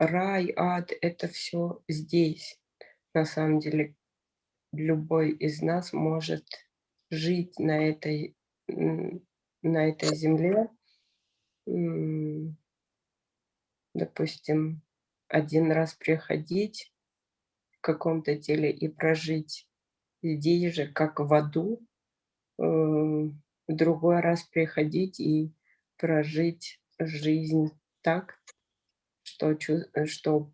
рай, ад– это все здесь. На самом деле, любой из нас может жить на этой, на этой земле, допустим, один раз приходить в каком-то теле и прожить здесь же, как в аду, э, в другой раз приходить и прожить жизнь так, что, э, что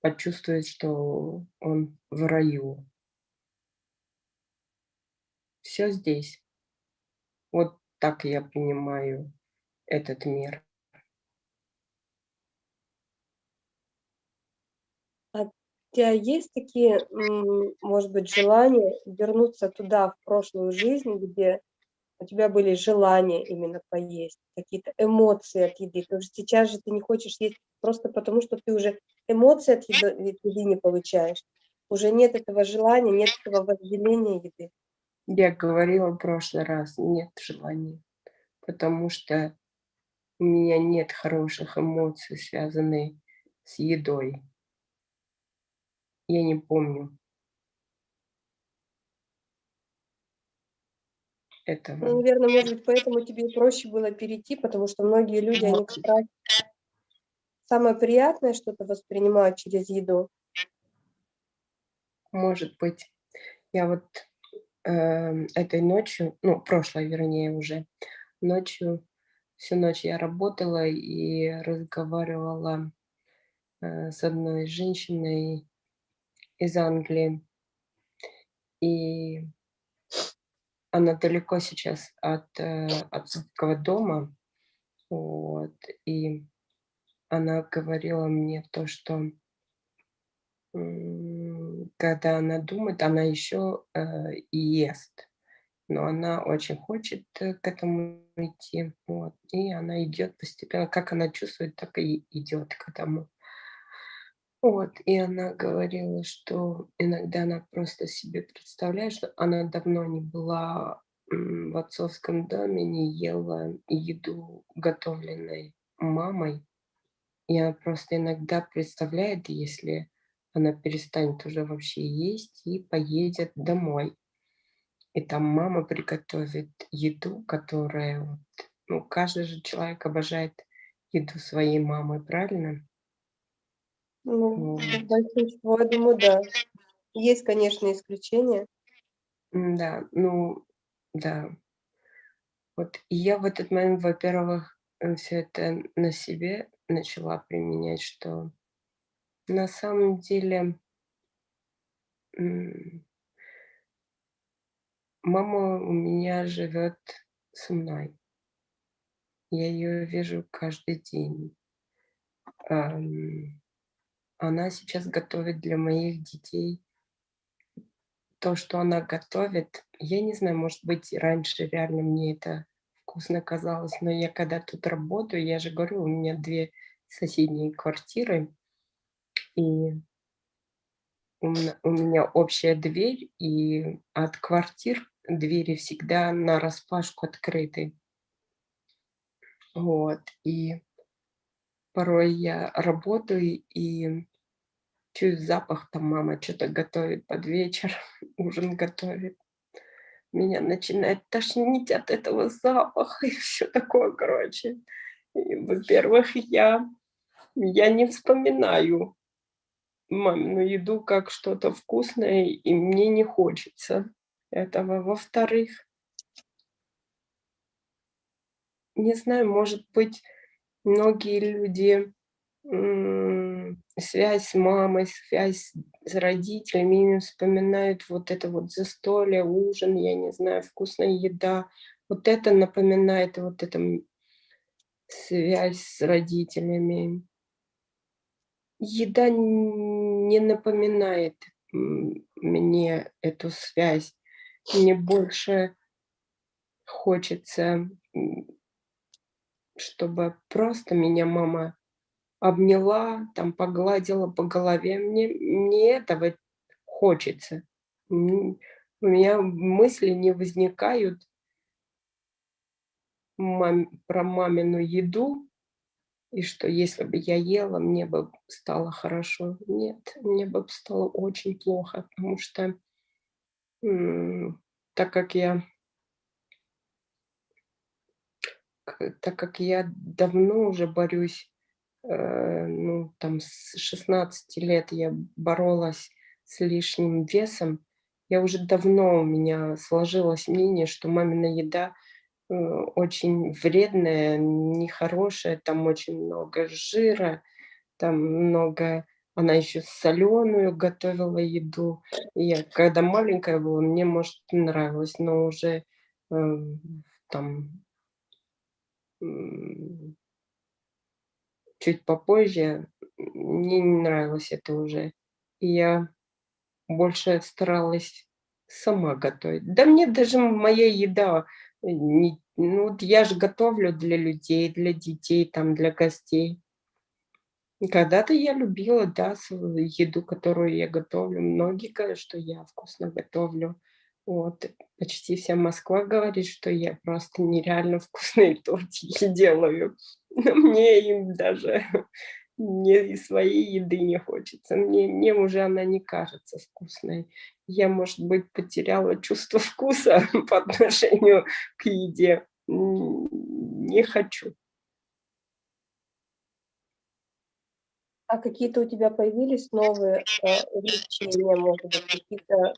почувствовать, что он в раю. все здесь. Вот так я понимаю этот мир. А у тебя есть такие, может быть, желания вернуться туда, в прошлую жизнь, где у тебя были желания именно поесть, какие-то эмоции от еды? Потому что сейчас же ты не хочешь есть просто потому, что ты уже эмоции от еды, от еды не получаешь. Уже нет этого желания, нет этого вожделения еды. Я говорила в прошлый раз, нет желания, потому что у меня нет хороших эмоций, связанных с едой. Я не помню. Ну, Этого. наверное, может быть, поэтому тебе проще было перейти, потому что многие люди, они как раз самое приятное что-то воспринимают через еду. Может быть. Я вот э, этой ночью, ну, прошлой, вернее, уже, ночью, всю ночь я работала и разговаривала э, с одной женщиной из Англии. И она далеко сейчас от э, отцовского дома. Вот, и она говорила мне то, что когда она думает, она еще э, и ест. Но она очень хочет э, к этому идти. Вот, и она идет постепенно. Как она чувствует, так и идет к этому. Вот, и она говорила, что иногда она просто себе представляет, что она давно не была в отцовском доме, не ела еду, готовленной мамой. И она просто иногда представляет, если она перестанет уже вообще есть и поедет домой. И там мама приготовит еду, которая... Вот, ну, каждый же человек обожает еду своей мамы, правильно? Ну, большинство, я думаю, да. Есть, конечно, исключения. Да, ну, да. Вот и я в этот момент, во-первых, все это на себе начала применять, что на самом деле мама у меня живет со мной. Я ее вижу каждый день. Она сейчас готовит для моих детей то, что она готовит. Я не знаю, может быть, раньше реально мне это вкусно казалось, но я когда тут работаю, я же говорю, у меня две соседние квартиры, и у меня, общая дверь, и от квартир двери всегда на распашку открыты. Вот, и порой я работаю и чую запах, там мама что-то готовит под вечер, (laughs) ужин готовит. Меня начинает тошнить от этого запаха (laughs) и все такое, короче. Во-первых, я, я не вспоминаю мамину еду как что-то вкусное, и мне не хочется этого. Во-вторых, не знаю, может быть, многие люди связь с мамой, связь с родителями, именно вспоминают вот это вот застолье, ужин, я не знаю, вкусная еда. Вот это напоминает вот это связь с родителями. Еда не напоминает мне эту связь. Мне больше хочется, чтобы просто меня мама обняла, там погладила по голове. Мне, мне этого хочется. У меня мысли не возникают мам- про мамину еду, и что если бы я ела, мне бы стало хорошо. Нет, мне бы стало очень плохо, потому что так как я так как я давно уже борюсь ну, там с 16 лет я боролась с лишним весом. Я уже давно у меня сложилось мнение, что мамина еда э, очень вредная, нехорошая, там очень много жира, там много Она еще соленую готовила еду. Я, когда маленькая была, мне, может, нравилось, но уже э, там чуть попозже мне не нравилось это уже. Я больше старалась сама готовить. Да мне даже моя еда, э, не, ну вот я же готовлю для людей, для детей, там, для гостей. Когда-то я любила, да, еду, которую я готовлю. Многие говорят, что я вкусно готовлю. Вот. Почти вся Москва говорит, что я просто нереально (laughs) вкусные тортики делаю. Но мне им даже (laughs) не своей еды не хочется. Мне, мне уже она не кажется вкусной. Я, может быть, потеряла чувство (laughs) вкуса по отношению к еде. Не хочу. А какие-то у тебя появились новые э, увлечения, может быть, какие-то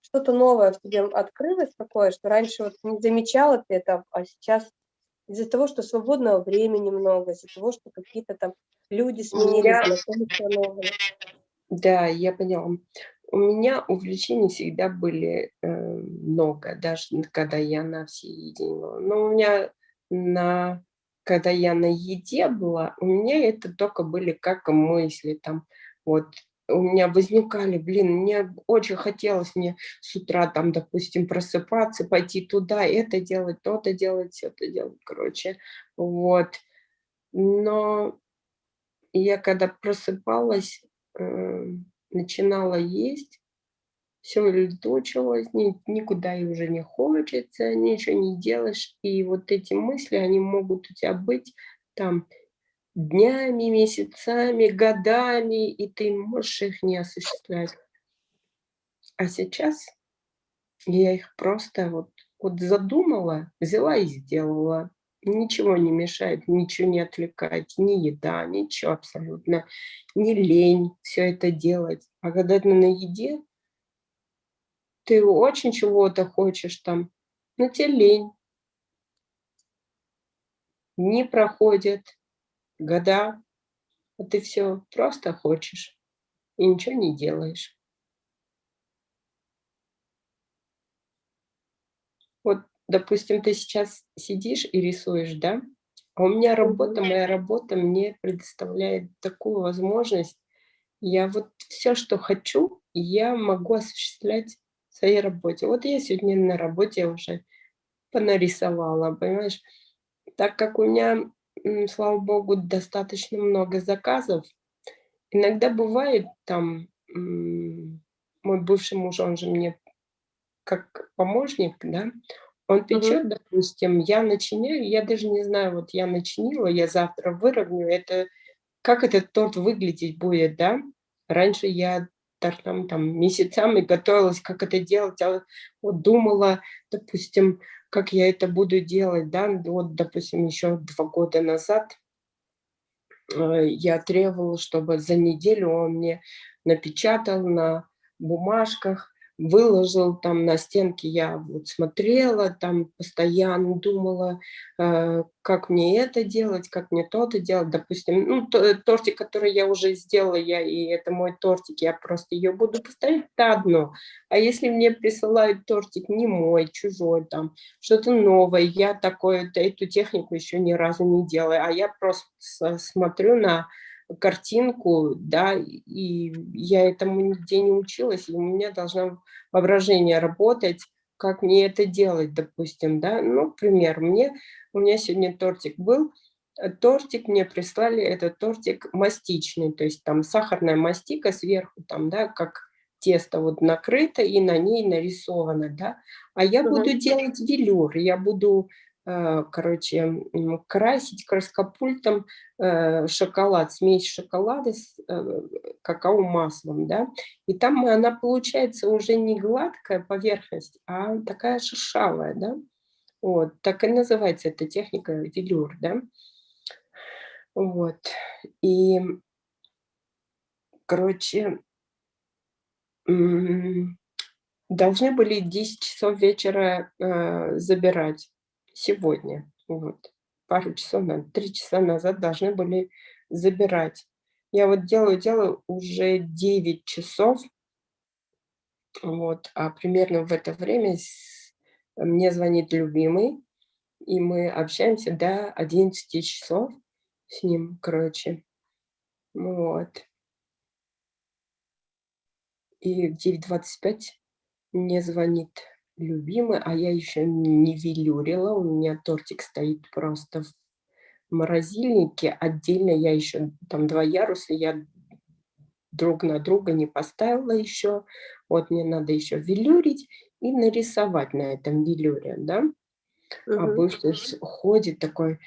что-то новое в тебе открылось такое, что раньше вот не замечала ты это, а сейчас из-за того, что свободного времени много, из-за того, что какие-то там люди сменились, новые. Да, я поняла. У меня увлечений всегда были э, много, даже когда я на всеедине Но у меня, на, когда я на еде была, у меня это только были как мысли, там, вот, у меня возникали, блин, мне очень хотелось мне с утра там, допустим, просыпаться, пойти туда, это делать, то-то делать, все это делать, короче, вот. Но я когда просыпалась, э, начинала есть, все летучилось, ни, никуда и уже не хочется, ничего не делаешь, и вот эти мысли, они могут у тебя быть там днями, месяцами, годами, и ты можешь их не осуществлять. А сейчас я их просто вот, вот задумала, взяла и сделала. Ничего не мешает, ничего не отвлекает, ни еда, ничего абсолютно, не лень все это делать. А когда ты на еде, ты очень чего-то хочешь там, но тебе лень. Не проходит, года, а ты все просто хочешь и ничего не делаешь. Вот, допустим, ты сейчас сидишь и рисуешь, да? А у меня работа, моя работа мне предоставляет такую возможность. Я вот все, что хочу, я могу осуществлять в своей работе. Вот я сегодня на работе уже понарисовала, понимаешь? Так как у меня слава богу, достаточно много заказов. Иногда бывает там, мой бывший муж, он же мне как помощник, да, он печет, угу. допустим, я начиняю, я даже не знаю, вот я начинила, я завтра выровню, это, как этот торт выглядеть будет, да? Раньше я там, там месяцами готовилась, как это делать, а вот думала, допустим, как я это буду делать, да, вот, допустим, еще два года назад э, я требовала, чтобы за неделю он мне напечатал на бумажках, выложил там на стенке, я вот смотрела, там постоянно думала, э, как мне это делать, как мне то-то делать. Допустим, ну, то, тортик, который я уже сделала, я, и это мой тортик, я просто ее буду поставить, это одно. А если мне присылают тортик не мой, чужой, там, что-то новое, я такое, эту технику еще ни разу не делаю, а я просто смотрю на картинку, да, и я этому нигде не училась, и у меня должно воображение работать, как мне это делать, допустим, да, ну, пример, мне, у меня сегодня тортик был, э, тортик мне прислали, это тортик мастичный, то есть там сахарная мастика сверху, там, да, как тесто вот накрыто и на ней нарисовано, да, а я буду делать велюр, я буду короче, красить краскопультом э, шоколад, смесь шоколада с э, какао-маслом, да, и там она получается уже не гладкая поверхность, а такая шершавая, да, вот, так и называется эта техника велюр, да, вот, и, короче, должны были 10 часов вечера забирать, сегодня. Вот. Пару часов, три часа назад должны были забирать. Я вот делаю, делаю уже 9 часов. Вот, а примерно в это время мне звонит любимый, и мы общаемся до 11 часов с ним, короче. Вот. И в 9.25 мне звонит любимый, а я еще не велюрила, у меня тортик стоит просто в морозильнике, отдельно я еще, там два яруса, я друг на друга не поставила еще, вот мне надо еще велюрить и нарисовать на этом велюре, да, угу. а бывший ходит такой,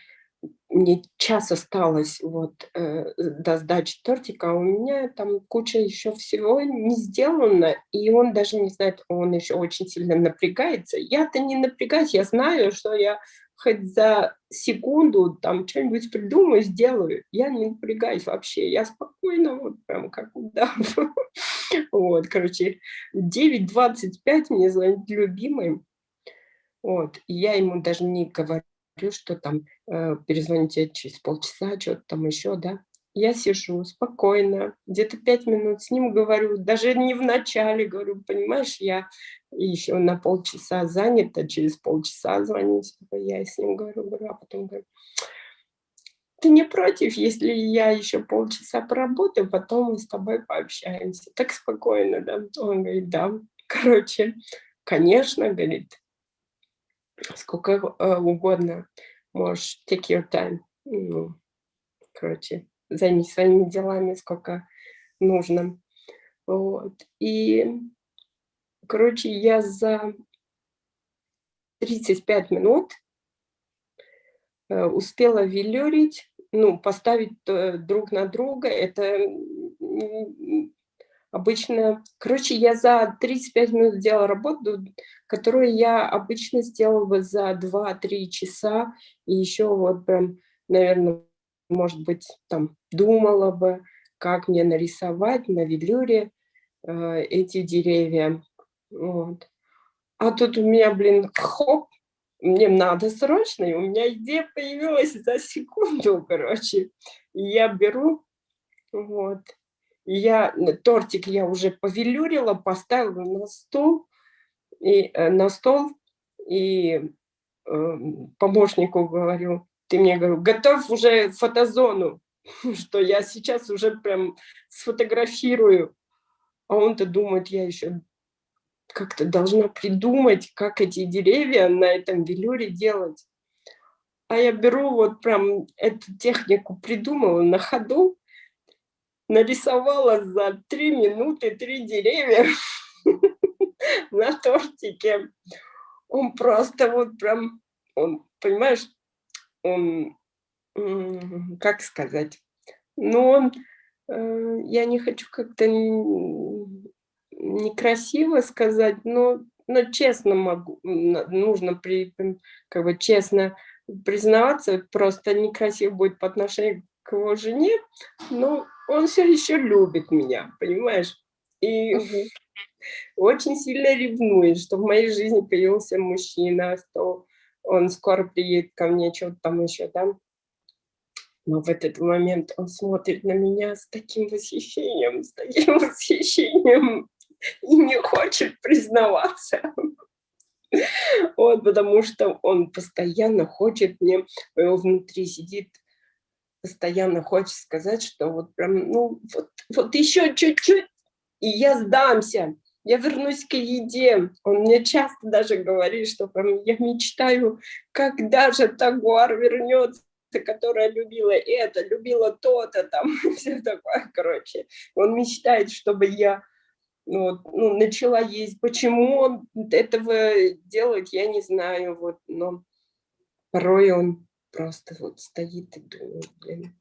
мне час осталось вот э, до сдачи тортика, а у меня там куча еще всего не сделано, и он даже не знает, он еще очень сильно напрягается. Я-то не напрягаюсь, я знаю, что я хоть за секунду там что-нибудь придумаю, сделаю. Я не напрягаюсь вообще, я спокойно, вот прям как (laughs) удав. Вот, короче, 9.25 мне звонит любимый, вот, я ему даже не говорю, что там э, перезвоните через полчаса, что-то там еще, да. Я сижу спокойно, где-то пять минут с ним говорю, даже не в начале говорю, понимаешь, я еще на полчаса занята, через полчаса звонить, я с ним говорю, говорю, а потом говорю, ты не против, если я еще полчаса поработаю, потом мы с тобой пообщаемся. Так спокойно, да? Он говорит, да. Короче, конечно, говорит, сколько э, угодно можешь take your time. Ну, короче, займись своими делами, сколько нужно. Вот. И, короче, я за 35 минут э, успела велюрить, ну, поставить э, друг на друга. Это обычно, короче, я за 35 минут сделала работу, которую я обычно сделала бы за 2-3 часа, и еще вот прям, наверное, может быть, там думала бы, как мне нарисовать на велюре э, эти деревья. Вот. А тут у меня, блин, хоп, мне надо срочно, и у меня идея появилась за секунду, короче. Я беру, вот, я тортик я уже повелюрила, поставила на стол, и э, на стол, и э, помощнику говорю, ты мне говорю, готов уже фотозону, (laughs) что я сейчас уже прям сфотографирую. А он-то думает, я еще как-то должна придумать, как эти деревья на этом велюре делать. А я беру вот прям эту технику, придумала на ходу, нарисовала за три минуты три деревья (laughs) на тортике. Он просто вот прям, он, понимаешь, он, как сказать, ну он, э, я не хочу как-то некрасиво сказать, но, но честно могу, нужно при, как бы честно признаваться, просто некрасиво будет по отношению к его жене, но он все еще любит меня, понимаешь? И угу. очень сильно ревнует, что в моей жизни появился мужчина, что он скоро приедет ко мне, что-то там еще, да? Но в этот момент он смотрит на меня с таким восхищением, с таким (laughs) восхищением и не хочет признаваться. Вот, потому что он постоянно хочет мне, внутри сидит постоянно хочет сказать, что вот прям, ну, вот, вот еще чуть-чуть, и я сдамся, я вернусь к еде. Он мне часто даже говорит, что прям, я мечтаю, когда же Тагуар вернется, которая любила это, любила то-то, там, (laughs) все такое, короче. Он мечтает, чтобы я ну, ну, начала есть. Почему он этого делает, я не знаю, вот, но порой он просто вот стоит и думает, блин,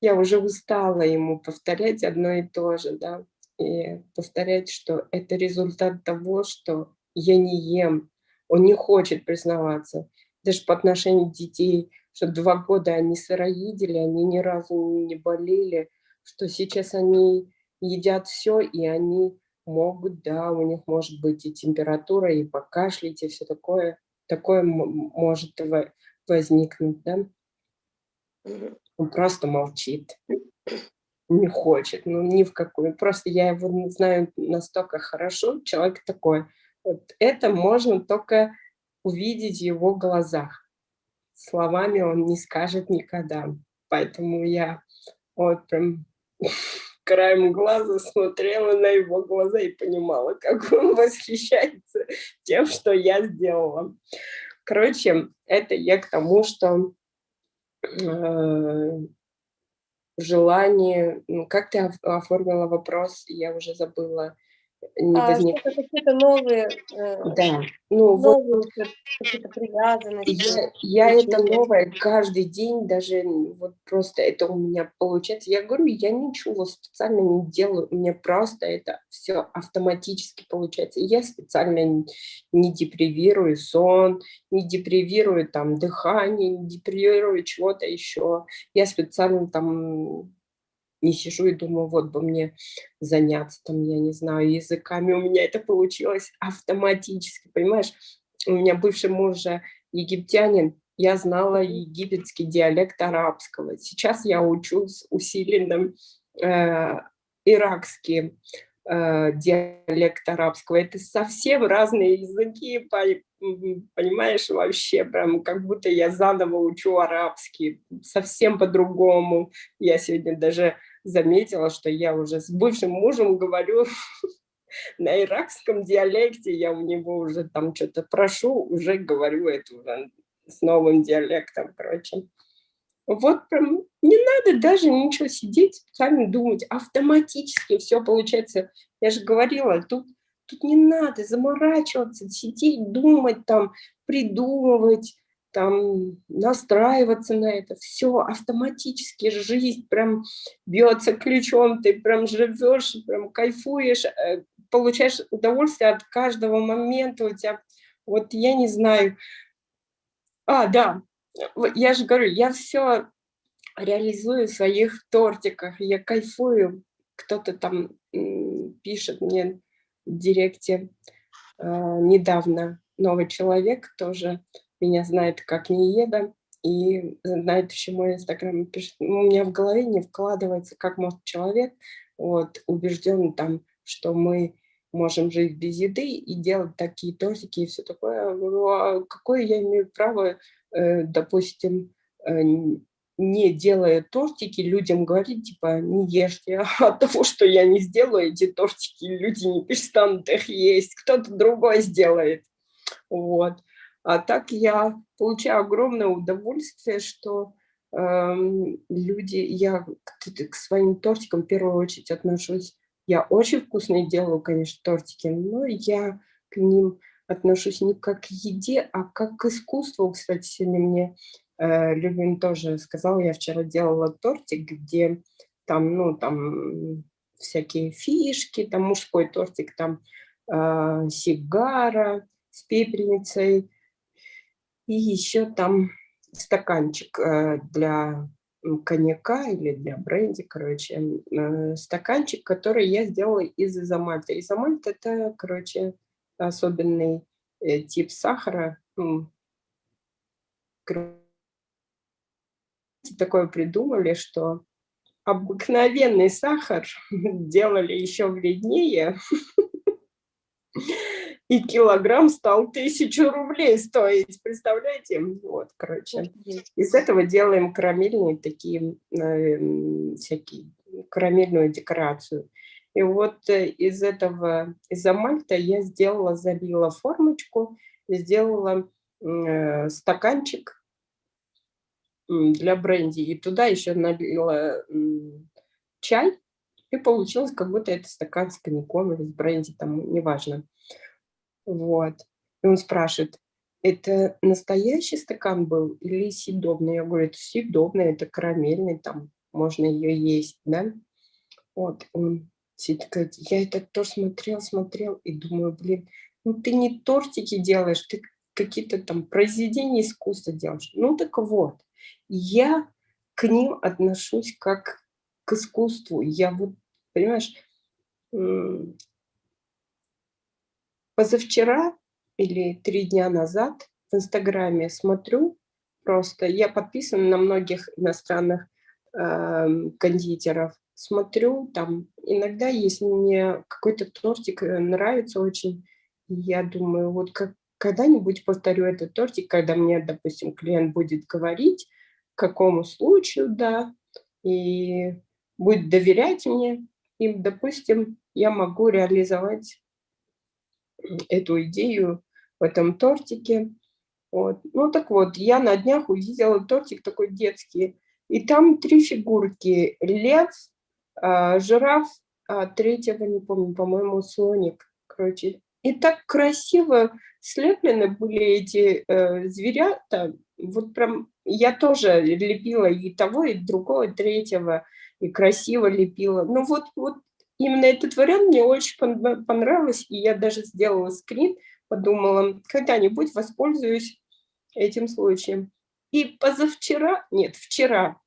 я уже устала ему повторять одно и то же, да, и повторять, что это результат того, что я не ем, он не хочет признаваться, даже по отношению детей, что два года они сыроедели, они ни разу не болели, что сейчас они едят все, и они могут, да, у них может быть и температура, и покашлять, и все такое, такое может возникнуть, да? Он просто молчит. не хочет, ну ни в какую. Просто я его знаю настолько хорошо, человек такой. Вот это можно только увидеть в его глазах. Словами он не скажет никогда. Поэтому я вот прям (laughs) краем глаза смотрела на его глаза и понимала, как он (laughs) восхищается тем, что я сделала. Короче, это я к тому, что э, желание, ну, как ты оформила вопрос, я уже забыла, не а, возник... какие-то новые, э, да. ну, новые вот, какие-то привязанности. Я, я это новое каждый день, даже вот просто это у меня получается. Я говорю, я ничего специально не делаю, у меня просто это все автоматически получается. Я специально не депривирую сон, не депривирую там дыхание, не депривирую чего-то еще. Я специально там не сижу и думаю, вот бы мне заняться, там, я не знаю, языками. У меня это получилось автоматически, понимаешь? У меня бывший муж же египтянин, я знала египетский диалект арабского. Сейчас я учусь усиленным э, иракский э, диалект арабского. Это совсем разные языки, понимаешь, вообще прям как будто я заново учу арабский, совсем по-другому. Я сегодня даже заметила, что я уже с бывшим мужем говорю (laughs) на иракском диалекте, я у него уже там что-то прошу, уже говорю это уже с новым диалектом, короче. Вот прям не надо даже ничего сидеть, специально думать, автоматически все получается. Я же говорила, тут, тут не надо заморачиваться, сидеть, думать там, придумывать, там настраиваться на это, все автоматически, жизнь прям бьется ключом, ты прям живешь, прям кайфуешь, э, получаешь удовольствие от каждого момента у тебя, вот я не знаю, а, да, я же говорю, я все реализую в своих тортиках, я кайфую, кто-то там пишет мне в директе э, недавно, новый человек тоже, меня знает как не еда, и знает еще мой инстаграм, пишет, «Ну, у меня в голове не вкладывается, как может человек вот, убежден там, что мы можем жить без еды и делать такие тортики и все такое. Какое я имею право, допустим, э, не делая тортики, людям говорить, типа, не ешьте, а (laughs) от того, что я не сделаю эти тортики, люди не перестанут их есть, кто-то другой сделает. Вот. А так я получаю огромное удовольствие, что э, люди, я к, к своим тортикам в первую очередь отношусь. Я очень вкусные делаю, конечно, тортики, но я к ним отношусь не как к еде, а как к искусству. Кстати, сегодня мне э, Любин тоже сказал, я вчера делала тортик, где там, ну, там всякие фишки, там мужской тортик, там э, сигара с пепельницей, и еще там стаканчик э, для коньяка или для бренди, короче, э, стаканчик, который я сделала из изомальта. Изомальт – это, короче, особенный э, тип сахара. Такое придумали, что обыкновенный сахар (laughs) делали еще вреднее, (laughs) и килограмм стал тысячу рублей стоить, представляете? Вот, короче, из этого делаем карамельные такие, э, всякие, карамельную декорацию. И вот э, из этого, из амальта я сделала, забила формочку, сделала э, стаканчик для бренди, и туда еще налила чай, и получилось, как будто это стакан с коньяком или с бренди, там, неважно. Вот. И он спрашивает, это настоящий стакан был или съедобный? Я говорю, это съедобный, это карамельный, там можно ее есть, да? Вот, он говорит, я это тоже смотрел, смотрел и думаю, блин, ну ты не тортики делаешь, ты какие-то там произведения искусства делаешь. Ну так вот, я к ним отношусь как к искусству. Я вот, понимаешь, Позавчера или три дня назад в Инстаграме смотрю, просто я подписана на многих иностранных э, кондитеров, смотрю, там, иногда, если мне какой-то тортик э, нравится очень, я думаю, вот как, когда-нибудь повторю этот тортик, когда мне, допустим, клиент будет говорить, к какому случаю, да, и будет доверять мне, и, допустим, я могу реализовать эту идею в этом тортике. Вот. Ну так вот, я на днях увидела тортик такой детский, и там три фигурки. Лев, жираф, а третьего не помню, по-моему, слоник. Короче, и так красиво слеплены были эти э, зверята. Вот прям я тоже лепила и того, и другого, и третьего, и красиво лепила. Ну вот, вот именно этот вариант мне очень понравился, и я даже сделала скрин, подумала, когда-нибудь воспользуюсь этим случаем. И позавчера, нет, вчера,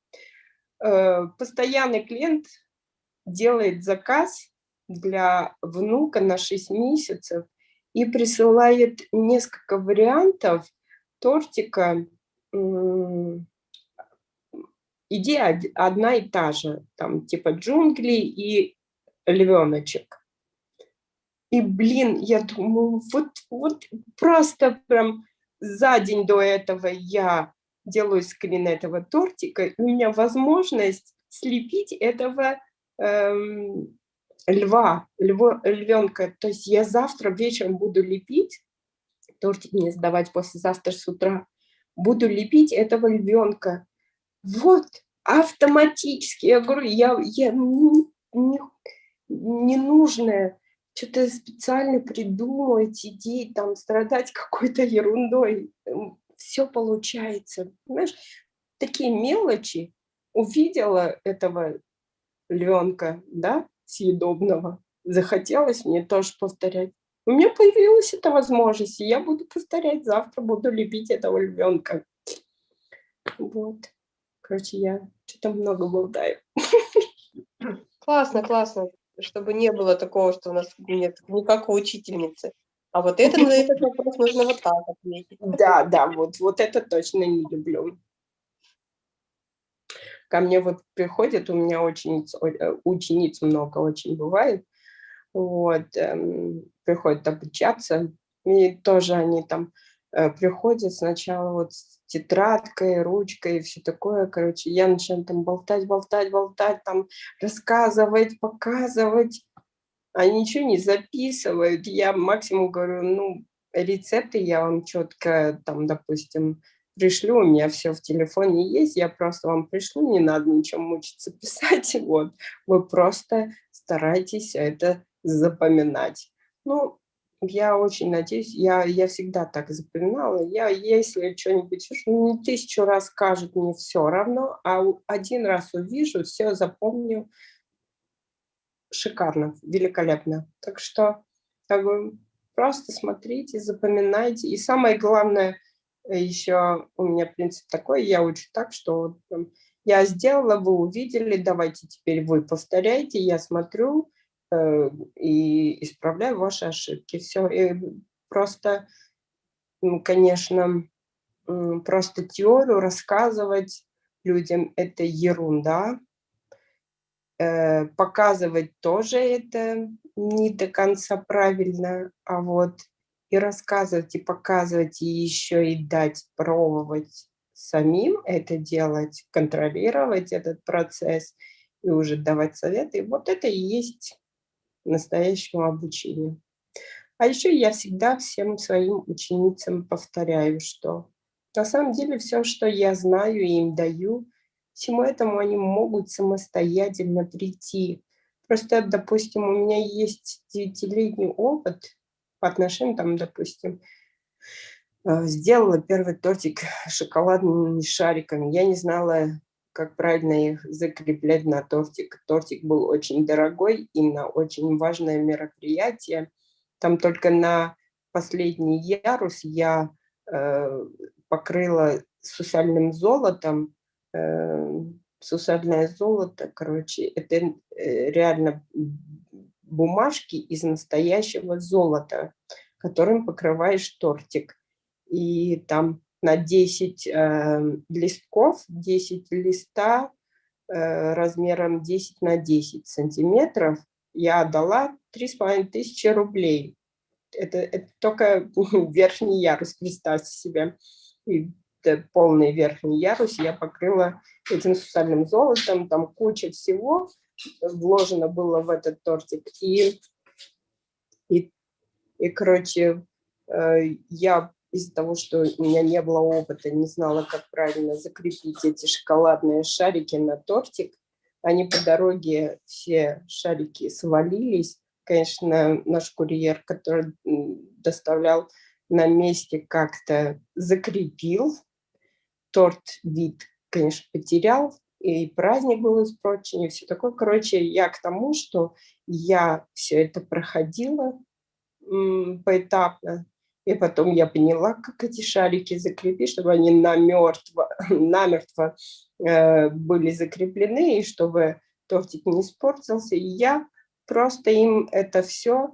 э, постоянный клиент делает заказ для внука на 6 месяцев и присылает несколько вариантов тортика. Идея одна и та же, там типа джунгли и львеночек. И, блин, я думаю, вот, вот просто прям за день до этого я делаю скрин этого тортика, и у меня возможность слепить этого эм, льва, льво, львенка. То есть я завтра вечером буду лепить, тортик не сдавать послезавтра с утра, буду лепить этого львенка. Вот, автоматически. Я говорю, я, я не, не, ненужное, что-то специально придумывать, сидеть там, страдать какой-то ерундой. Все получается. Понимаешь, такие мелочи. Увидела этого львенка, да, съедобного. Захотелось мне тоже повторять. У меня появилась эта возможность, и я буду повторять. Завтра буду любить этого львенка. Вот. Короче, я что-то много болтаю. (laughs) Классно, классно чтобы не было такого, что у нас нет никакой учительницы. А вот это, на этот вопрос нужно вот так ответить. Да, да, вот, вот это точно не люблю. Ко мне вот приходят, у меня учениц, э, учениц много очень бывает, вот, эм, приходят обучаться, и тоже они там э, приходят сначала вот с тетрадкой, ручкой и все такое, короче, я начинаю там болтать, болтать, болтать, там рассказывать, показывать, а ничего не записывают. Я максимум говорю, ну, рецепты я вам четко, там, допустим, пришлю, у меня все в телефоне есть, я просто вам пришлю, не надо ничего мучиться (laughs) писать, вот, вы просто старайтесь это запоминать. Ну, я очень надеюсь, я, я всегда так запоминала. Я, если что-нибудь ну, не тысячу раз скажут, мне все равно, а один раз увижу, все запомню. Шикарно, великолепно. Так что бы, просто смотрите, запоминайте. И самое главное, еще у меня принцип такой, я учу так, что я сделала, вы увидели, давайте теперь вы повторяйте, я смотрю, Э, и исправляю ваши ошибки. Все. И просто, конечно, просто теорию рассказывать людям – это ерунда. Э, показывать тоже это не до конца правильно, а вот и рассказывать, и показывать, и еще и дать пробовать самим это делать, контролировать этот процесс и уже давать советы. Вот это и есть настоящему обучению. А еще я всегда всем своим ученицам повторяю, что на самом деле все, что я знаю и им даю, всему этому они могут самостоятельно прийти. Просто, допустим, у меня есть девятилетний опыт по отношению, там, допустим, э, сделала первый тортик шоколадными шариками. Я не знала, как правильно их закреплять на тортик. Тортик был очень дорогой и на очень важное мероприятие. Там только на последний ярус я э, покрыла сусальным золотом. Э, сусальное золото, короче, это э, реально бумажки из настоящего золота, которым покрываешь тортик. И там на 10 э, листков, 10 листа э, размером 10 на 10 сантиметров. Я отдала 3,5 тысячи рублей. Это, это только (laughs) верхний ярус, представьте себе. И полный верхний ярус я покрыла этим сусальным золотом, там куча всего вложено было в этот тортик. И, и, и короче, э, я из-за того, что у меня не было опыта, не знала, как правильно закрепить эти шоколадные шарики на тортик. Они по дороге, все шарики свалились. Конечно, наш курьер, который доставлял на месте, как-то закрепил. Торт вид, конечно, потерял, и праздник был испорчен, и все такое. Короче, я к тому, что я все это проходила поэтапно, и потом я поняла, как эти шарики закрепить, чтобы они намертво, (laughs) намертво э, были закреплены, и чтобы тортик не испортился. И я просто им это все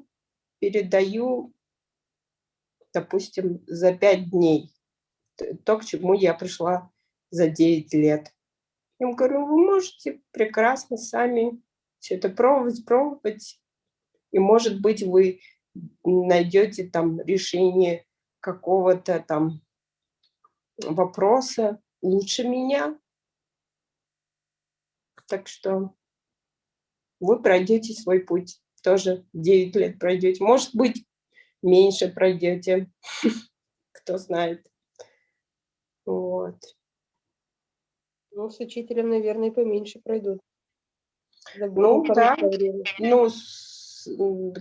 передаю, допустим, за пять дней. То, к чему я пришла за 9 лет. Я им говорю, вы можете прекрасно сами все это пробовать, пробовать. И, может быть, вы найдете там решение какого-то там вопроса лучше меня. Так что вы пройдете свой путь. Тоже 9 лет пройдете. Может быть, меньше пройдете. (laughs) Кто знает. Вот. Ну, с учителем, наверное, поменьше пройдут. Ну, да. Ну,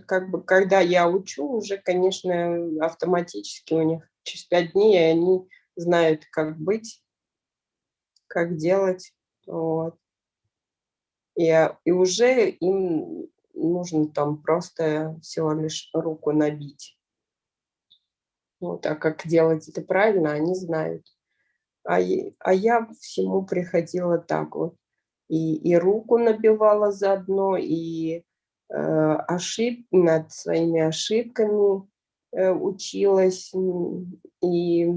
как бы, когда я учу, уже, конечно, автоматически у них через пять дней они знают, как быть, как делать. Вот. И, и уже им нужно там просто всего лишь руку набить. Вот, а как делать это правильно, они знают. А, а я всему приходила так вот. И, и руку набивала заодно, и э, ошиб, над своими ошибками э, училась. И,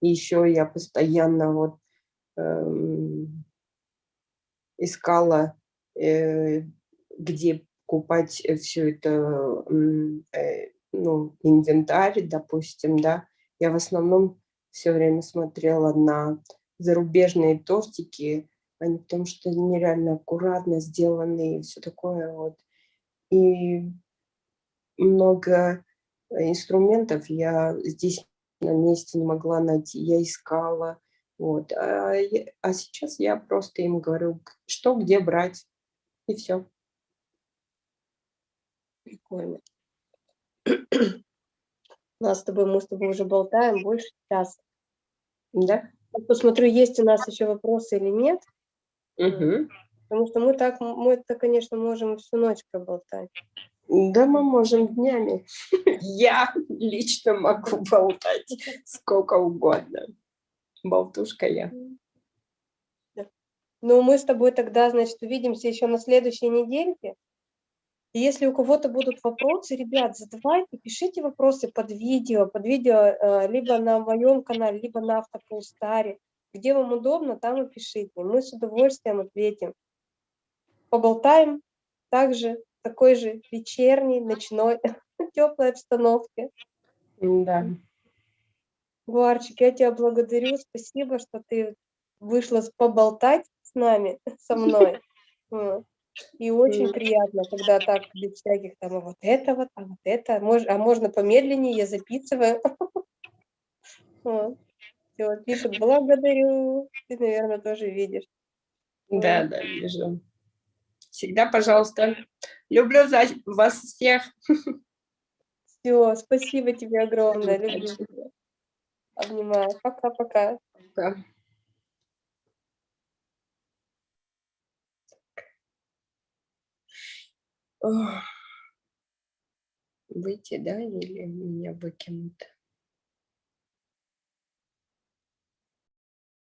еще я постоянно вот э, искала, э, где купать все это, э, ну, инвентарь, допустим, да. Я в основном все время смотрела на зарубежные тортики, они потому что нереально аккуратно сделаны и все такое вот. И много инструментов я здесь на месте не могла найти, я искала. Вот. А, а сейчас я просто им говорю, что где брать, и все. Прикольно. У нас с тобой, мы с тобой уже болтаем больше часа. Да? Посмотрю, есть у нас еще вопросы или нет. Угу. Потому что мы так, мы это, конечно, можем всю ночь проболтать. Да, мы можем днями. (laughs) Я лично могу болтать сколько угодно. Болтушка я. Ну, мы с тобой тогда, значит, увидимся еще на следующей недельке. И если у кого-то будут вопросы, ребят, задавайте, пишите вопросы под видео, под видео э, либо на моем канале, либо на Автополстаре. Где вам удобно, там и пишите. Мы с удовольствием ответим. Поболтаем также в такой же вечерней, ночной, (laughs) теплой обстановке. Да. Гуарчик, я тебя благодарю. Спасибо, что ты вышла поболтать с нами, (laughs) со мной. (laughs) И очень приятно, когда так без всяких там, а вот это вот, а вот это, мож, а можно помедленнее, я записываю. (laughs) Все, пишет, благодарю. Ты, наверное, тоже видишь. Да, да, вижу. Всегда, пожалуйста. Люблю вас всех. Все, спасибо тебе огромное. Люблю. Обнимаю. Пока-пока. Пока. Выйти, да, или меня выкинут?